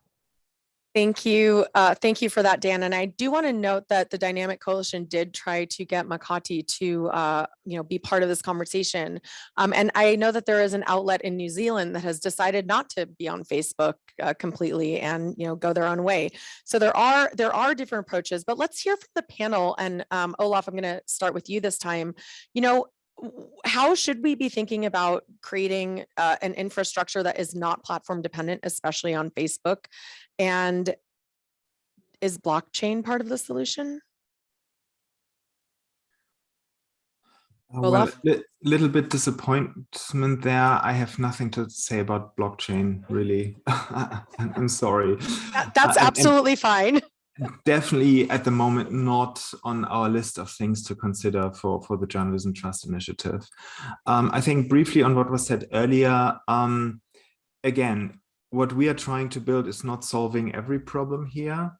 Thank you. Uh, thank you for that, Dan. And I do want to note that the Dynamic Coalition did try to get Makati to, uh, you know, be part of this conversation. Um, and I know that there is an outlet in New Zealand that has decided not to be on Facebook uh, completely and, you know, go their own way. So there are there are different approaches, but let's hear from the panel. And um, Olaf, I'm going to start with you this time. You know, how should we be thinking about creating uh, an infrastructure that is not platform dependent, especially on Facebook? And is blockchain part of the solution? Uh, Well, li- little bit disappointment there. I have nothing to say about blockchain, really. I'm sorry. That- That's Uh, and- and absolutely fine. Definitely at the moment not on our list of things to consider for, for the Journalism Trust Initiative. Um, I think briefly on what was said earlier, um, again, what we are trying to build is not solving every problem here,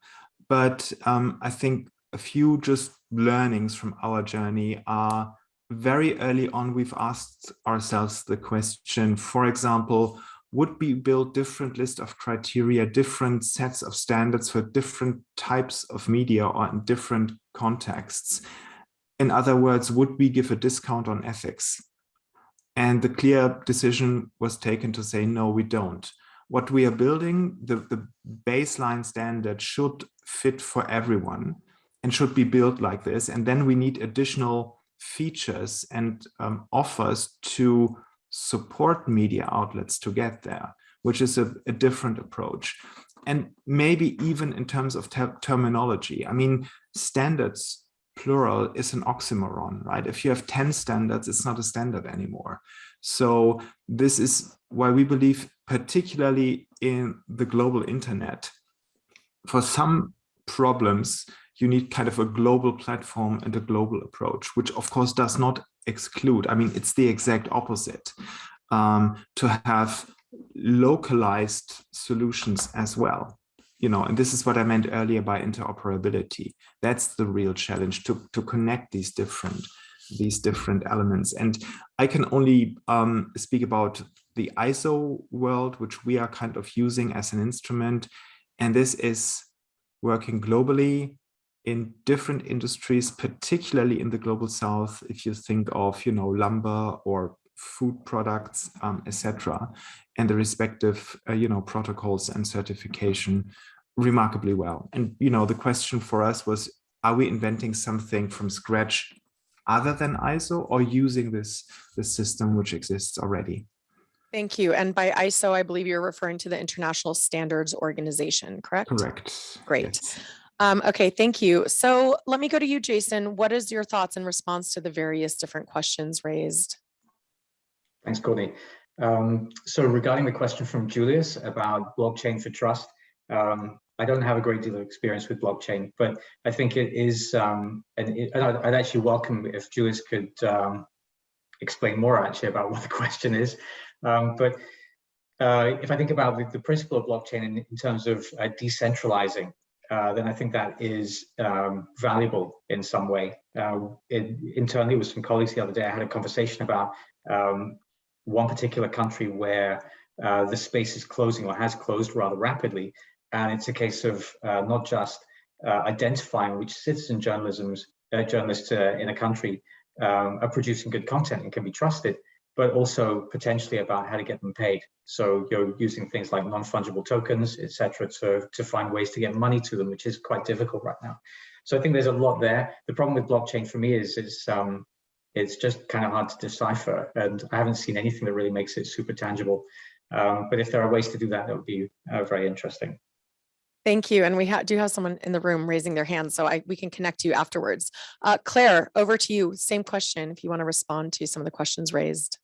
but um, I think a few just learnings from our journey are very early on, we've asked ourselves the question, for example, would we build different list of criteria, different sets of standards for different types of media or in different contexts? In other words, would we give a discount on ethics? And the clear decision was taken to say, no, we don't. What we are building, the, the baseline standard should fit for everyone and should be built like this. And then we need additional features and um, offers to support media outlets to get there, which is a, a different approach. And maybe even in terms of ter terminology, I mean, standards plural is an oxymoron, right? If you have 10 standards, it's not a standard anymore. So this is why we believe, particularly in the global internet, for some problems, you need kind of a global platform and a global approach, which of course does not exclude, I mean, it's the exact opposite, um, to have localized solutions as well. You know, and this is what I meant earlier by interoperability. That's the real challenge to, to connect these different these different elements. And I can only um, speak about the ISO world, which we are kind of using as an instrument. And this is working globally in different industries, particularly in the global south, if you think of, you know, lumber or food products, um, etc., and the respective, uh, you know, protocols and certification remarkably well. And, you know, the question for us was, are we inventing something from scratch other than ISO or using this, this system which exists already? Thank you. And by ISO, I believe you're referring to the International Standards Organization, correct? Correct. Great. Yes. Um, okay, thank you. So let me go to you, Jason. What is your thoughts in response to the various different questions raised? Thanks, Courtney. Um, so regarding the question from Julius about blockchain for trust, um, I don't have a great deal of experience with blockchain, but I think it is, um, and, it, and I'd, actually welcome if Julius could um, explain more actually about what the question is. Um, but uh, if I think about the, the principle of blockchain in, in terms of uh, decentralizing, uh, then I think that is um, valuable in some way. Uh, in, internally with some colleagues the other day, I had a conversation about um, one particular country where uh, the space is closing or has closed rather rapidly. And it's a case of uh, not just uh, identifying which citizen journalism's, journalists in a country um, are producing good content and can be trusted, but also potentially about how to get them paid. So you're using things like non-fungible tokens, etc., to, to find ways to get money to them, which is quite difficult right now. So I think there's a lot there. The problem with blockchain for me is it's um, it's just kind of hard to decipher, and I haven't seen anything that really makes it super tangible. Um, but if there are ways to do that, that would be uh, very interesting. Thank you. And we ha do have someone in the room raising their hand, so I, we can connect you afterwards. Uh, Claire, over to you. Same question if you want to respond to some of the questions raised.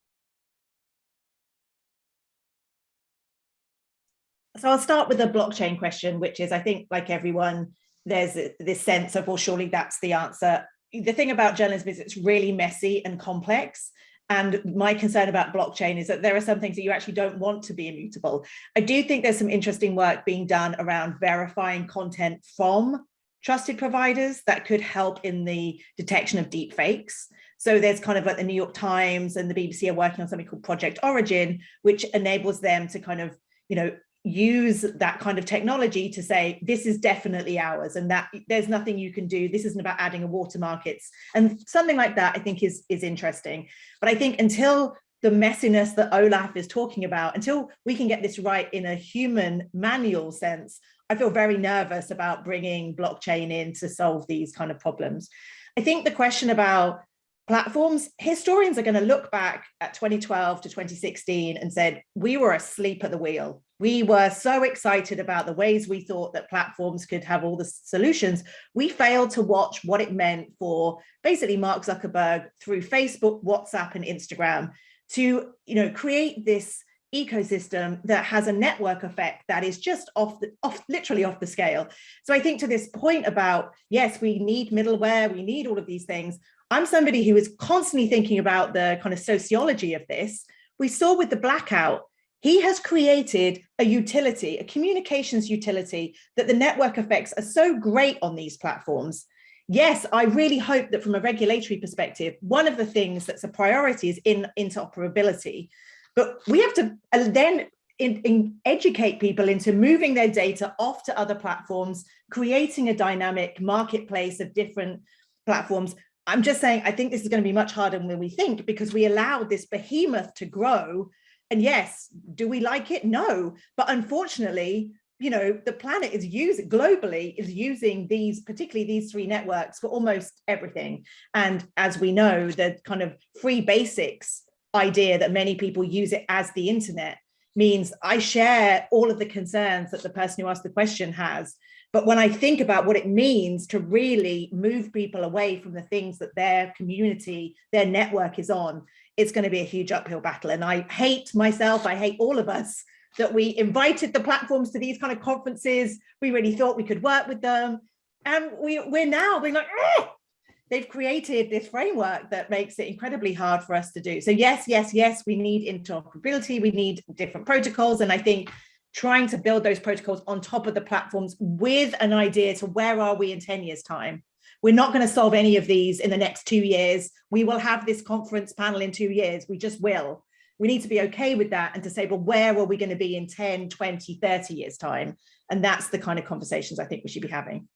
So I'll start with a blockchain question, which is, I think, like everyone, there's this sense of, well, surely that's the answer. The thing about journalism is it's really messy and complex. And my concern about blockchain is that there are some things that you actually don't want to be immutable. I do think there's some interesting work being done around verifying content from trusted providers that could help in the detection of deep fakes. So there's kind of like the New York Times and the BBC are working on something called Project Origin, which enables them to kind of, you know, use that kind of technology to say this is definitely ours and that there's nothing you can do. This isn't about adding a watermark it's and something like that i think is is interesting. But i think until the messiness that olaf is talking about until we can get this right in a human manual sense i feel very nervous about bringing blockchain in to solve these kind of problems. I think the question about platforms, historians are going to look back at 2012 to 2016 and said, we were asleep at the wheel. We were so excited about the ways we thought that platforms could have all the solutions. We failed to watch what it meant for basically Mark Zuckerberg through Facebook, WhatsApp and Instagram to you know, create this ecosystem that has a network effect that is just off the off literally off the scale so i think to this point about yes we need middleware we need all of these things I'm somebody who is constantly thinking about the kind of sociology of this. We saw with the blackout, he has created a utility, a communications utility that the network effects are so great on these platforms. Yes, I really hope that from a regulatory perspective, one of the things that's a priority is in interoperability. But we have to uh, then in, in educate people into moving their data off to other platforms, creating a dynamic marketplace of different platforms, I'm just saying, I think this is going to be much harder than we think because we allowed this behemoth to grow. And yes, do we like it? No. But unfortunately, you know, the planet is using globally is using these, particularly these three networks for almost everything. And as we know, the kind of free basics idea that many people use it as the internet means I share all of the concerns that the person who asked the question has. But when I think about what it means to really move people away from the things that their community, their network is on, it's going to be a huge uphill battle. And I hate myself, I hate all of us that we invited the platforms to these kind of conferences. We really thought we could work with them. And we, we're now being like, they've created this framework that makes it incredibly hard for us to do. So yes, yes, yes, we need interoperability, we need different protocols. And I think trying to build those protocols on top of the platforms with an idea to where are we in 10 years time. We're not going to solve any of these in the next two years. We will have this conference panel in two years. We just will. We need to be okay with that and to say, well, where are we going to be in 10, 20, 30 years time? And that's the kind of conversations I think we should be having.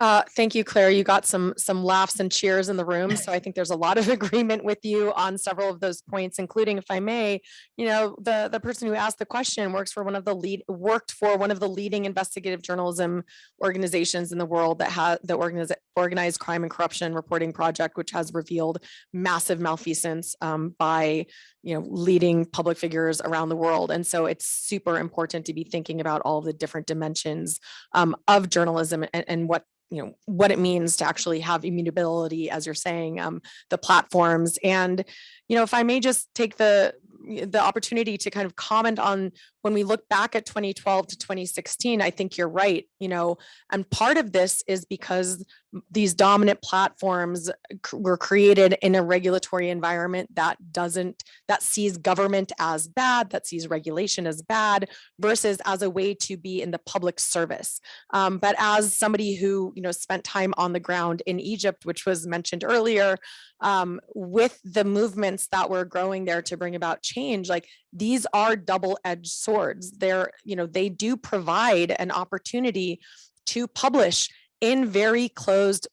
Uh, thank you, Claire. You got some some laughs and cheers in the room. So I think there's a lot of agreement with you on several of those points, including, if I may, you know, the, the person who asked the question works for one of the lead worked for one of the leading investigative journalism organizations in the world that has the organiz organized crime and corruption reporting project, which has revealed massive malfeasance um, by you know leading public figures around the world. And so it's super important to be thinking about all the different dimensions um, of journalism and, and what you know what it means to actually have immutability as you're saying um, the platforms. And you know if i may just take the the opportunity to kind of comment on when we look back at 2012 to 2016 i think you're right you know and part of this is because these dominant platforms were created in a regulatory environment that doesn't that sees government as bad that sees regulation as bad versus as a way to be in the public service. Um, but as somebody who you know spent time on the ground in egypt which was mentioned earlier um, with the movements that were growing there to bring about change like these are double-edged swords they're you know they do provide an opportunity to publish in very closed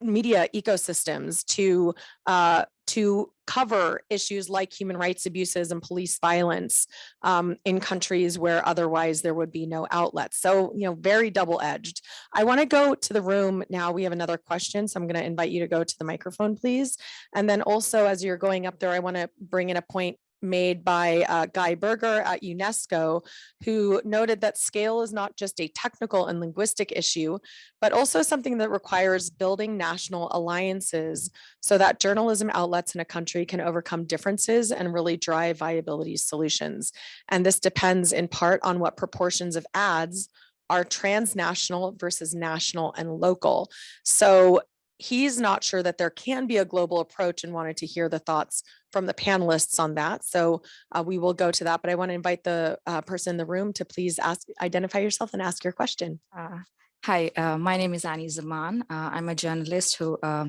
media ecosystems to uh, to cover issues like human rights abuses and police violence um, in countries where otherwise there would be no outlets. So, you know, very double-edged. I want to go to the room now. We have another question, so I'm going to invite you to go to the microphone, please. And then also, as you're going up there, I want to bring in a point made by uh, Guy Berger at UNESCO, who noted that scale is not just a technical and linguistic issue, but also something that requires building national alliances so that journalism outlets in a country can overcome differences and really drive viability solutions. And this depends in part on what proportions of ads are transnational versus national and local. So he's not sure that there can be a global approach and wanted to hear the thoughts from the panelists on that. So uh, we will go to that, but I want to invite the uh, person in the room to please ask, identify yourself and ask your question. Uh, hi, uh, my name is Annie Zaman. Uh, I'm a journalist who, uh,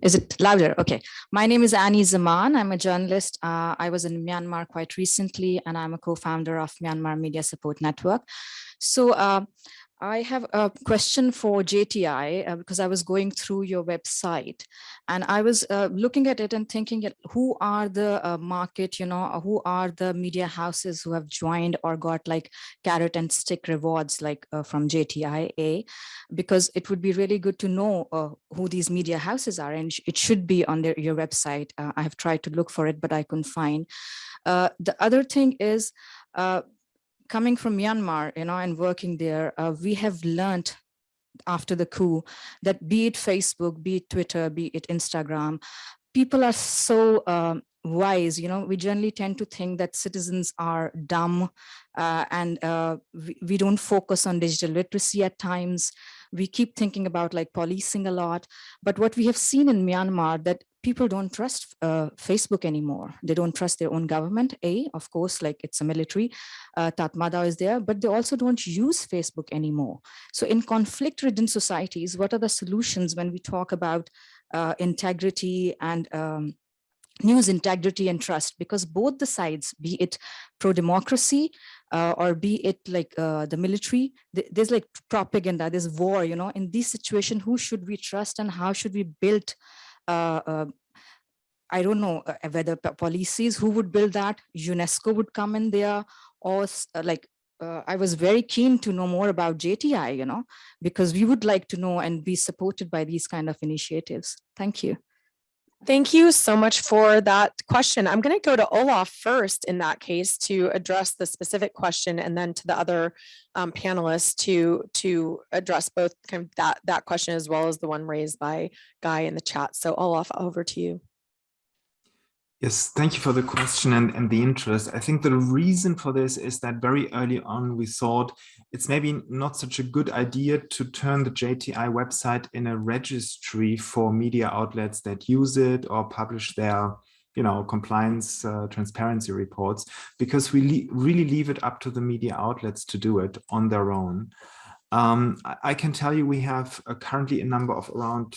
is it louder? Okay. My name is Annie Zaman. I'm a journalist. I was in Myanmar quite recently, and I'm a co-founder of Myanmar Media Support Network. So I have a question for JTI uh, because I was going through your website and I was uh, looking at it and thinking who are the uh, market, you know, who are the media houses who have joined or got like carrot and stick rewards like uh, from JTIA, because it would be really good to know uh, who these media houses are and it should be on their, your website. Uh, I have tried to look for it, but I couldn't find. the other thing is, coming from Myanmar, you know, and working there, uh, we have learned after the coup that be it Facebook, be it Twitter, be it Instagram, people are so um, wise, you know, we generally tend to think that citizens are dumb uh, and uh, we, we don't focus on digital literacy at times. We keep thinking about like policing a lot. But what we have seen in Myanmar that people don't trust uh, Facebook anymore. They don't trust their own government. A, of course, like it's a military, uh, Tatmadaw is there, but they also don't use Facebook anymore. So in conflict-ridden societies, what are the solutions when we talk about uh, integrity and um, news integrity and trust? Because both the sides, be it pro-democracy uh, or be it like uh, the military, th there's like propaganda, there's war, you know, in this situation, who should we trust and how should we build I don't know uh, whether policies who would build that, UNESCO would come in there or like uh, I was very keen to know more about JTI, you know, because we would like to know and be supported by these kind of initiatives. Thank you. Thank you so much for that question. I'm going to go to Olaf first in that case to address the specific question and then to the other um, panelists to to address both kind of that, that question as well as the one raised by Guy in the chat. So Olaf, over to you. Yes, thank you for the question and, and the interest. I think the reason for this is that very early on we thought it's maybe not such a good idea to turn the JTI website in a registry for media outlets that use it or publish their you know, compliance uh, transparency reports, because we really leave it up to the media outlets to do it on their own. Um, I, I can tell you we have uh, currently a number of around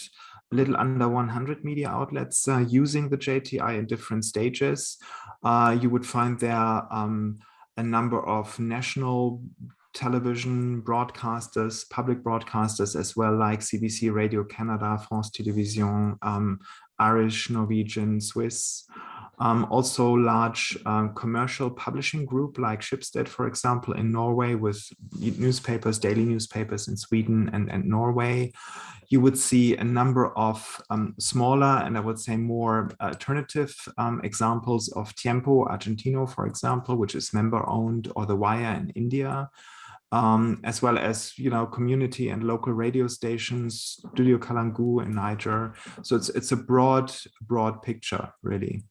a little under 100 media outlets uh, using the JTI in different stages. Uh, you would find there um, a number of national television broadcasters, public broadcasters as well, like CBC Radio Canada, France Television, um, Irish, Norwegian, Swiss. Um, also large um, commercial publishing group like Schibsted, for example, in Norway with newspapers, daily newspapers in Sweden and, and Norway. You would see a number of um, smaller and I would say more alternative um, examples of Tiempo Argentino, for example, which is member owned or The Wire in India. Um, as well as you know community and local radio stations, Studio Kalangou in Niger. So it's it's a broad broad picture really.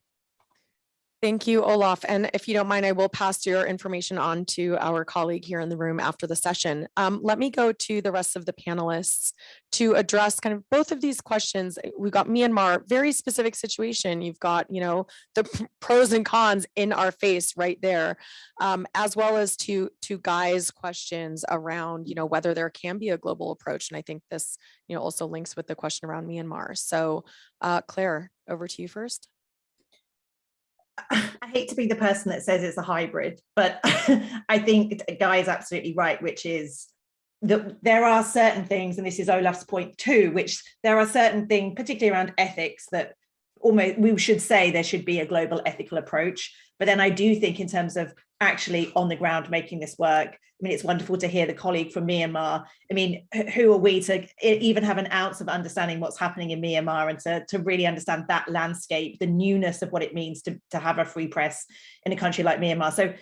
Thank you, Olaf. And if you don't mind, I will pass your information on to our colleague here in the room after the session. Um, let me go to the rest of the panelists to address kind of both of these questions. We've got Myanmar, very specific situation. You've got, you know, the pros and cons in our face right there, um, as well as to, to Guy's questions around, you know, whether there can be a global approach. And I think this, you know, also links with the question around Myanmar. So uh, Claire, over to you first. I hate to be the person that says it's a hybrid, but I think Guy is absolutely right, which is that there are certain things, and this is Olaf's point too, which there are certain things, particularly around ethics, that almost we should say there should be a global ethical approach. But then I do think in terms of actually on the ground making this work, I mean, it's wonderful to hear the colleague from Myanmar. I mean, who are we to even have an ounce of understanding what's happening in Myanmar and to, to really understand that landscape, the newness of what it means to, to have a free press in a country like Myanmar. So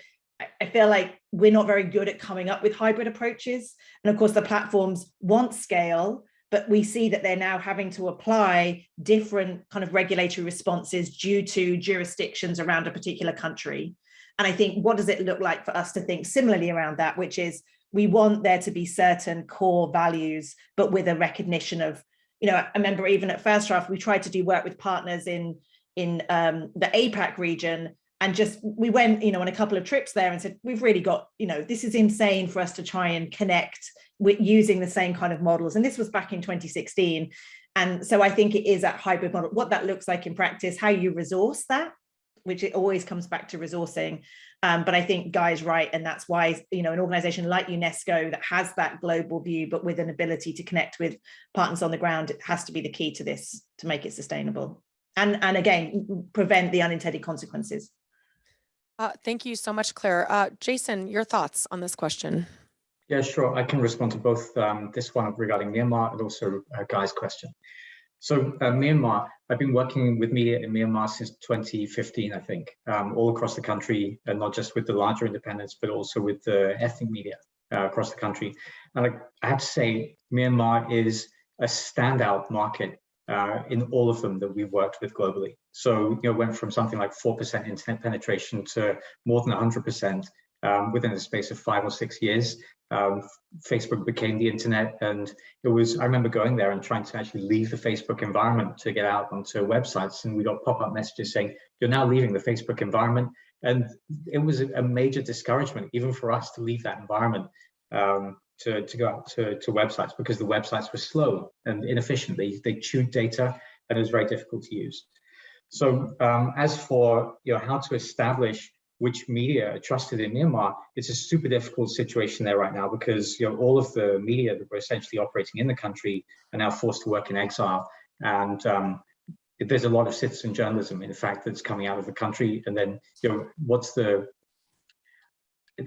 I feel like we're not very good at coming up with hybrid approaches. And of course, the platforms want scale, but we see that they're now having to apply different kind of regulatory responses due to jurisdictions around a particular country. And I think what does it look like for us to think similarly around that, which is we want there to be certain core values, but with a recognition of, you know, I remember even at First Draft, we tried to do work with partners in, in um, the APAC region and just we went you know on a couple of trips there and said we've really got you know this is insane for us to try and connect with using the same kind of models. And this was back in 2016. And so I think it is that hybrid model, what that looks like in practice, how you resource that which it always comes back to resourcing. Um, but I think Guy's right, and that's why you know an organisation like UNESCO that has that global view, but with an ability to connect with partners on the ground, it has to be the key to this to make it sustainable, and and again prevent the unintended consequences. Uh, thank you so much, Claire. Uh, Jason, your thoughts on this question? Yeah, sure. I can respond to both um, this one regarding Myanmar and also uh, Guy's question. So uh, Myanmar, I've been working with media in Myanmar since 2015, I think, um, all across the country, and not just with the larger independents, but also with the ethnic media uh, across the country. And I, I, have to say, Myanmar is a standout market uh, in all of them that we've worked with globally. So, you know, went from something like 4% internet penetration to more than 100% um, within the space of five or six years um, Facebook became the internet. And it was, I remember going there and trying to actually leave the Facebook environment to get out onto websites. And we got pop-up messages saying, you're now leaving the Facebook environment. And it was a major discouragement, even for us to leave that environment um, to, to go out to, to websites because the websites were slow and inefficient. They, they chewed data and it was very difficult to use. So um, as for you know, how to establish which media are trusted in Myanmar, it's a super difficult situation there right now because you know all of the media that were essentially operating in the country are now forced to work in exile. And um, there's a lot of citizen journalism, in fact, that's coming out of the country. And then, you know, what's the,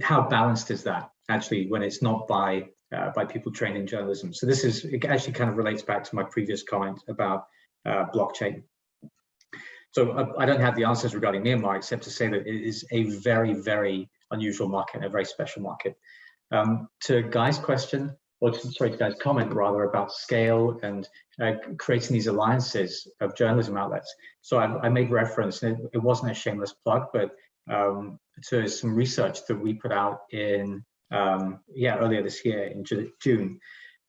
how balanced is that actually when it's not by uh, by people trained in journalism? So this is, it actually kind of relates back to my previous comment about uh, blockchain. So uh, I don't have the answers regarding Myanmar, except to say that it is a very, very unusual market, a very special market. Um, to Guy's question, or to, sorry, to Guy's comment rather about scale and uh, creating these alliances of journalism outlets. So I, I made reference, it, it, wasn't a shameless plug, but um, to some research that we put out in, um, yeah, earlier this year in June.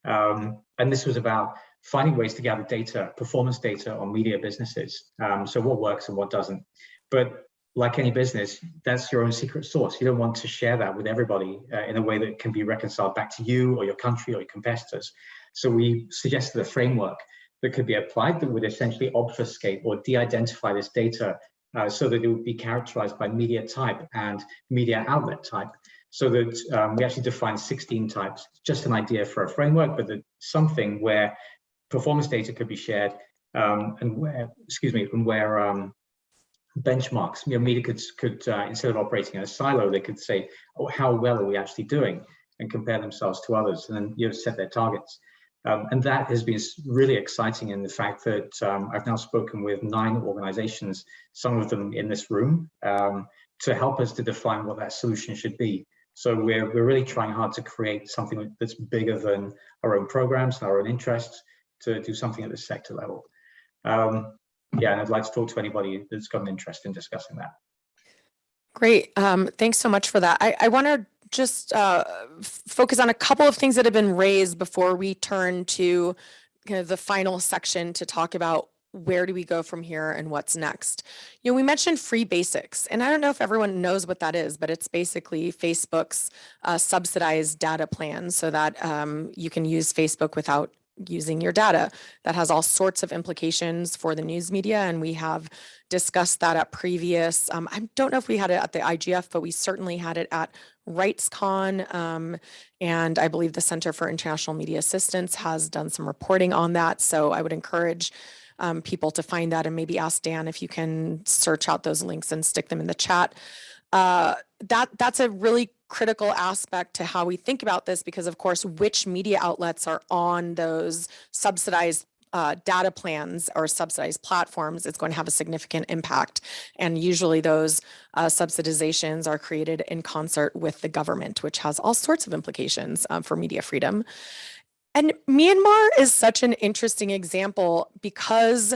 Um, and this was about finding ways to gather data, performance data on media businesses. Um, so what works and what doesn't. But like any business, that's your own secret sauce. You don't want to share that with everybody uh, in a way that can be reconciled back to you or your country or your competitors. So we suggested a framework that could be applied that would essentially obfuscate or de-identify this data uh, so that it would be characterized by media type and media outlet type so that um, we actually define 16 types, just an idea for a framework, but that something where performance data could be shared um, and where, excuse me, and where um, benchmarks, you know, media could, could uh, instead of operating in a silo, they could say, oh, how well are we actually doing and compare themselves to others and then you know, set their targets. Um, and that has been really exciting in the fact that um, I've now spoken with nine organizations, some of them in this room, um, to help us to define what that solution should be. So we're, we're really trying hard to create something that's bigger than our own programs and our own interests, to do something at the sector level. Um, yeah, and I'd like to talk to anybody that's got an interest in discussing that. Great. Um, thanks so much for that. I, I want to just uh, focus on a couple of things that have been raised before we turn to kind of the final section to talk about where do we go from here and what's next? You know, we mentioned free basics, and I don't know if everyone knows what that is, but it's basically Facebook's uh, subsidized data plan so that um, you can use Facebook without using your data. That has all sorts of implications for the news media, and we have discussed that at previous, um, I don't know if we had it at the IGF, but we certainly had it at RightsCon, um, and I believe the Center for International Media Assistance has done some reporting on that, so I would encourage um, people to find that and maybe ask Dan if you can search out those links and stick them in the chat. Uh, that that's a really critical aspect to how we think about this because of course which media outlets are on those subsidized uh, data plans or subsidized platforms is going to have a significant impact. And usually those uh, subsidizations are created in concert with the government, which has all sorts of implications um, for media freedom. And Myanmar is such an interesting example because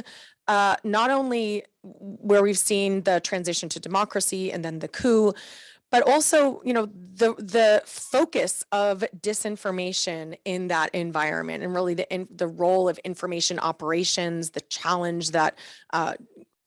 uh, not only where we've seen the transition to democracy and then the coup, but also, you know, the the focus of disinformation in that environment and really the in, the role of information operations, the challenge that uh,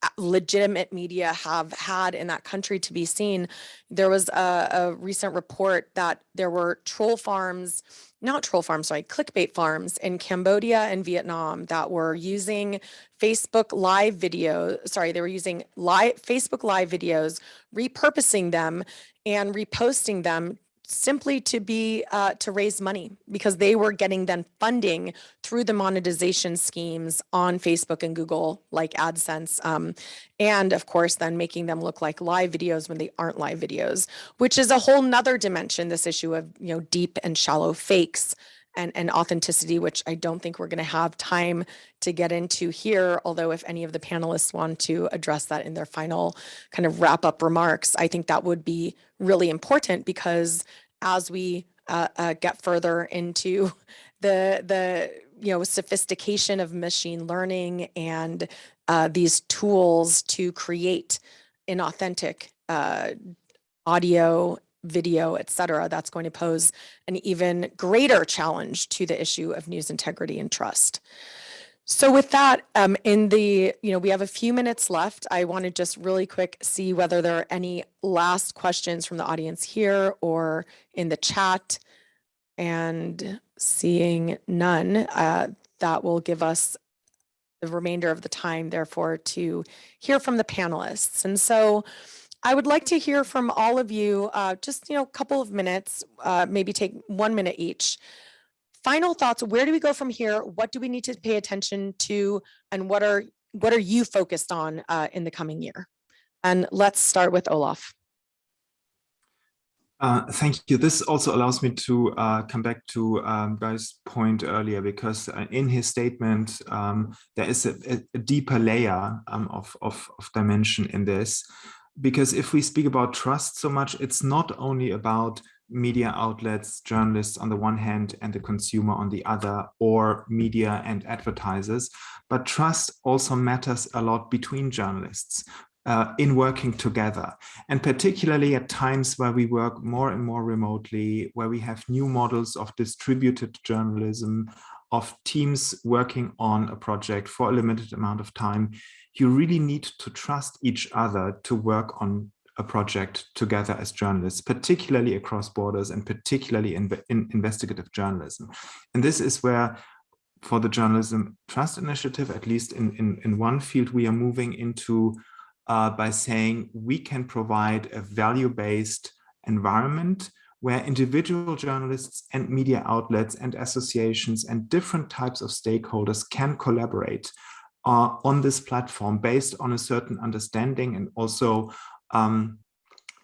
Uh, legitimate media have had in that country to be seen. There was a, a recent report that there were troll farms not troll farms, sorry, clickbait farms in Cambodia and Vietnam that were using Facebook live video, sorry, they were using live Facebook live videos, repurposing them and reposting them simply to be uh, to raise money because they were getting then funding through the monetization schemes on Facebook and Google like AdSense um, and of course then making them look like live videos when they aren't live videos which is a whole nother dimension this issue of you know deep and shallow fakes and, and authenticity, which I don't think we're going to have time to get into here. Although if any of the panelists want to address that in their final kind of wrap up remarks, I think that would be really important because as we uh, uh, get further into the, the you know, sophistication of machine learning and uh, these tools to create inauthentic uh, audio video, et cetera, that's going to pose an even greater challenge to the issue of news integrity and trust. So with that, um, in the, you know, we have a few minutes left. I want to just really quick see whether there are any last questions from the audience here or in the chat. And seeing none, uh, that will give us the remainder of the time, therefore, to hear from the panelists. And so I would like to hear from all of you, uh, just, you know, a couple of minutes, uh, maybe take one minute each. Final thoughts, where do we go from here? What do we need to pay attention to? And what are, what are you focused on uh, in the coming year? And let's start with Olaf. Uh, thank you. This also allows me to uh, come back to um, Guy's point earlier, because uh, in his statement, um, there is a, a deeper layer um, of, of, of, dimension in this because if we speak about trust so much, it's not only about media outlets, journalists on the one hand and the consumer on the other, or media and advertisers, but trust also matters a lot between journalists. Uh, in working together and particularly at times where we work more and more remotely where we have new models of distributed journalism of teams working on a project for a limited amount of time you really need to trust each other to work on a project together as journalists, particularly across borders and particularly in, in investigative journalism. And this is where for the Journalism Trust Initiative, at least in, in, in one field, we are moving into uh, by saying we can provide a value-based environment where individual journalists and media outlets and associations and different types of stakeholders can collaborate uh, on this platform based on a certain understanding and also um,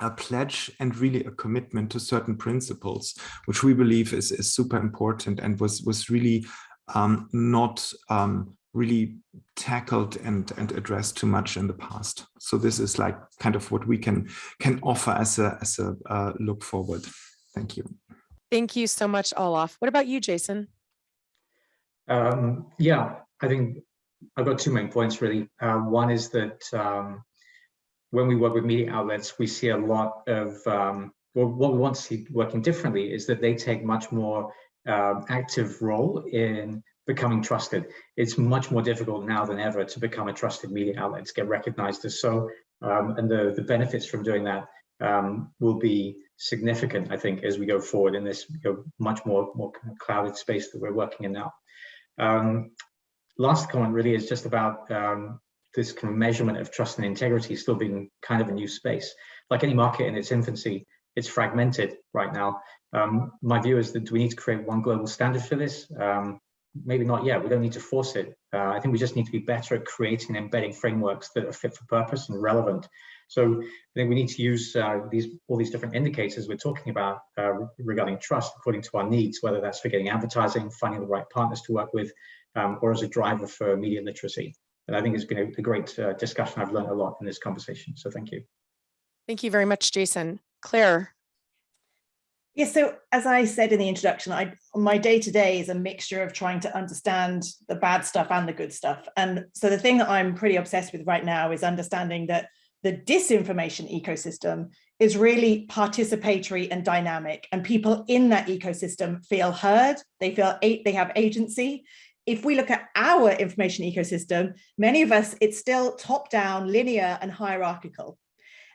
a pledge and really a commitment to certain principles, which we believe is, is super important and was, was really um, not um, really tackled and, and addressed too much in the past. So this is like kind of what we can can offer as a, as a uh, look forward. Thank you. Thank you so much, Olaf. What about you, Jason? Um, yeah, I think I've got two main points really. Uh, one is that um, when we work with media outlets, we see a lot of, um, well, what we want to see working differently is that they take much more um, active role in becoming trusted. It's much more difficult now than ever to become a trusted media outlet, to get recognized as so, um, and the, the benefits from doing that will be significant, I think, as we go forward in this you know, much more, more clouded space that we're working in now. Um, last comment really is just about um, this kind of measurement of trust and integrity still being kind of a new space. Like any market in its infancy, it's fragmented right now. Um, my view is that do we need to create one global standard for this? Um, maybe not yet. We don't need to force it. Uh, I think we just need to be better at creating and embedding frameworks that are fit for purpose and relevant. So I think we need to use uh, these all these different indicators we're talking about uh, regarding trust according to our needs, whether that's for getting advertising, finding the right partners to work with, um, or as a driver for media literacy. And I think it's been a, a great uh, discussion. I've learned a lot in this conversation. So thank you. Thank you very much, Jason. Claire. Yes, so as I said in the introduction, I, my day-to-day -day is a mixture of trying to understand the bad stuff and the good stuff. And so the thing that I'm pretty obsessed with right now is understanding that the disinformation ecosystem is really participatory and dynamic and people in that ecosystem feel heard they feel they have agency if we look at our information ecosystem, many of us, it's still top down, linear and hierarchical.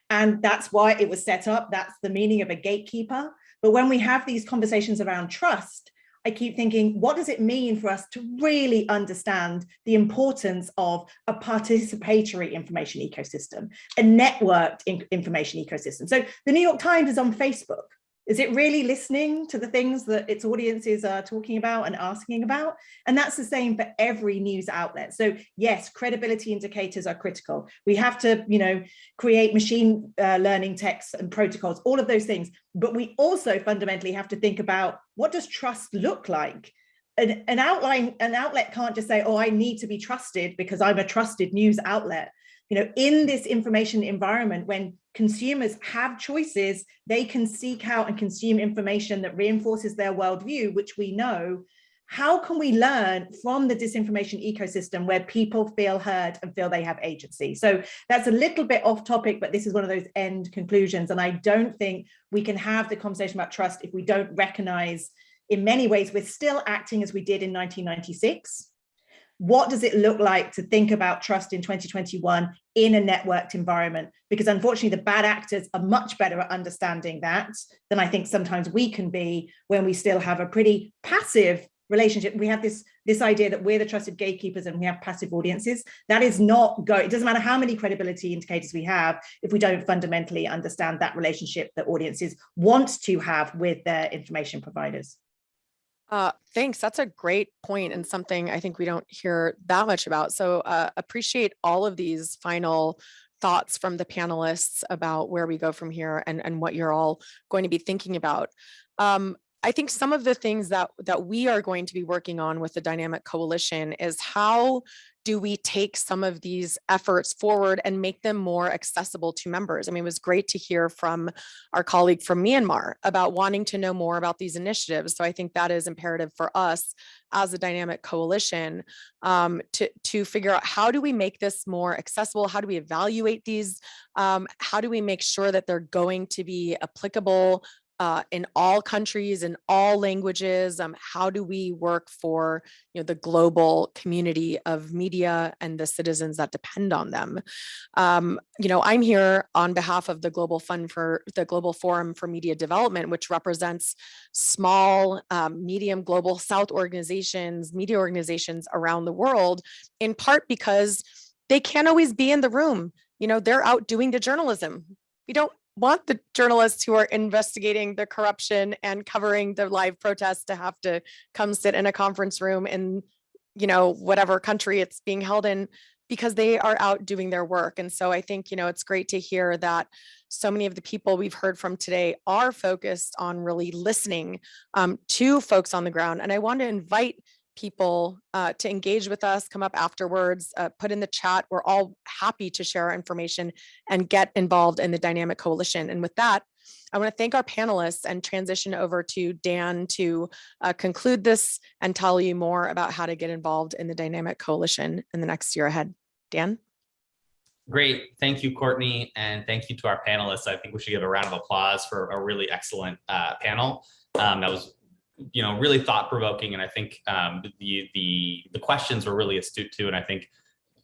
And that's why it was set up. That's the meaning of a gatekeeper. But when we have these conversations around trust, I keep thinking, what does it mean for us to really understand the importance of a participatory information ecosystem, a networked information ecosystem? So the New York Times is on Facebook. Is it really listening to the things that its audiences are talking about and asking about? And that's the same for every news outlet. So yes, credibility indicators are critical. We have to, you know, create machine uh, learning texts and protocols, all of those things. But we also fundamentally have to think about what does trust look like? An, an outline, an outlet can't just say, oh, I need to be trusted because I'm a trusted news outlet you know, in this information environment, when consumers have choices, they can seek out and consume information that reinforces their worldview, which we know. How can we learn from the disinformation ecosystem where people feel heard and feel they have agency? So that's a little bit off topic, but this is one of those end conclusions. And I don't think we can have the conversation about trust if we don't recognize in many ways, we're still acting as we did in 1996 what does it look like to think about trust in 2021 in a networked environment? Because unfortunately, the bad actors are much better at understanding that than I think sometimes we can be when we still have a pretty passive relationship. We have this, this idea that we're the trusted gatekeepers and we have passive audiences. That is not go. It doesn't matter how many credibility indicators we have if we don't fundamentally understand that relationship that audiences want to have with their information providers. Uh, thanks. That's a great point and something I think we don't hear that much about. So uh, appreciate all of these final thoughts from the panelists about where we go from here and, and what you're all going to be thinking about. Um, I think some of the things that that we are going to be working on with the dynamic coalition is how do we take some of these efforts forward and make them more accessible to members? I mean, it was great to hear from our colleague from Myanmar about wanting to know more about these initiatives. So I think that is imperative for us as a dynamic coalition um, to, to figure out how do we make this more accessible? How do we evaluate these? Um, how do we make sure that they're going to be applicable uh, in all countries in all languages um, how do we work for you know the global community of media and the citizens that depend on them? Um, you know i'm here on behalf of the global fund for the global forum for media development which represents small um, medium global south organizations media organizations around the world in part because they can't always be in the room. You know they're out doing the journalism. We don't want the journalists who are investigating the corruption and covering the live protests to have to come sit in a conference room in, you know, whatever country it's being held in because they are out doing their work. And so I think, you know, it's great to hear that so many of the people we've heard from today are focused on really listening um, to folks on the ground. And I want to invite people uh, to engage with us, come up afterwards, uh, put in the chat. We're all happy to share our information and get involved in the Dynamic Coalition. And with that, I want to thank our panelists and transition over to Dan to uh, conclude this and tell you more about how to get involved in the Dynamic Coalition in the next year ahead. Dan? Great. Thank you, Courtney. And thank you to our panelists. I think we should give a round of applause for a really excellent uh, panel. Um, that was you know, really thought provoking. And I think um, the, the, the questions were really astute too. And I think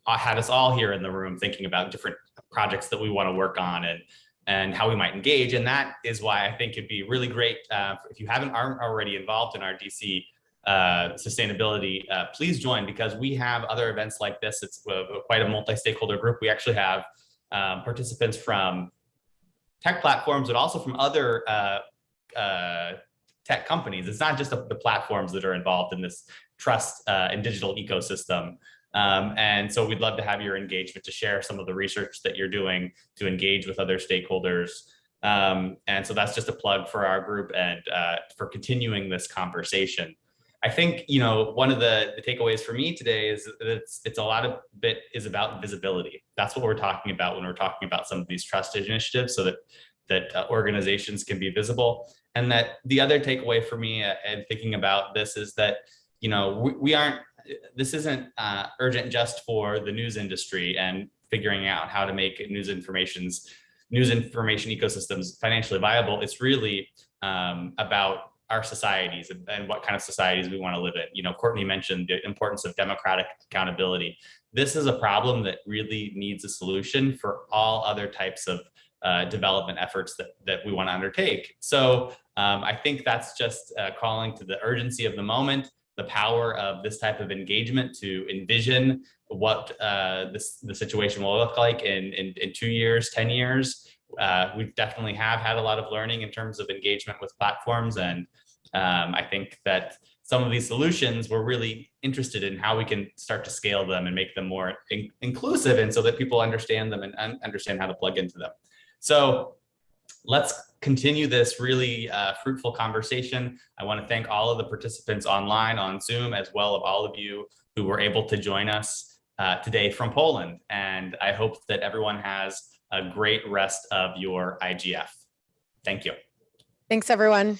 I had us all here in the room thinking about different projects that we want to work on and, and how we might engage. And that is why I think it'd be really great uh, if you haven't aren't already involved in our DC uh, sustainability, uh, please join because we have other events like this. It's uh, quite a multi-stakeholder group. We actually have um, participants from tech platforms, but also from other uh, uh, tech companies. It's not just the, the platforms that are involved in this trust uh, and digital ecosystem. Um, and so we'd love to have your engagement to share some of the research that you're doing to engage with other stakeholders. Um, and so that's just a plug for our group and uh, for continuing this conversation. I think, you know, one of the, the takeaways for me today is that it's, it's a lot of bit is about visibility. That's what we're talking about when we're talking about some of these trust initiatives so that, that uh, organizations can be visible. And that the other takeaway for me uh, and thinking about this is that, you know, we, we aren't, this isn't uh, urgent just for the news industry and figuring out how to make news information's news information ecosystems financially viable. It's really um, about our societies and, and what kind of societies we want to live in. You know, Courtney mentioned the importance of democratic accountability. This is a problem that really needs a solution for all other types of uh, development efforts that, that we want to undertake. So um, I think that's just uh, calling to the urgency of the moment, the power of this type of engagement to envision what uh, this, the situation will look like in, in, in two years, 10 years. Uh, we definitely have had a lot of learning in terms of engagement with platforms. And um, I think that some of these solutions, we're really interested in how we can start to scale them and make them more in inclusive and so that people understand them and un understand how to plug into them. So let's continue this really uh, fruitful conversation. I want to thank all of the participants online on Zoom, as well as all of you who were able to join us uh, today from Poland. And I hope that everyone has a great rest of your IGF. Thank you. Thanks, everyone.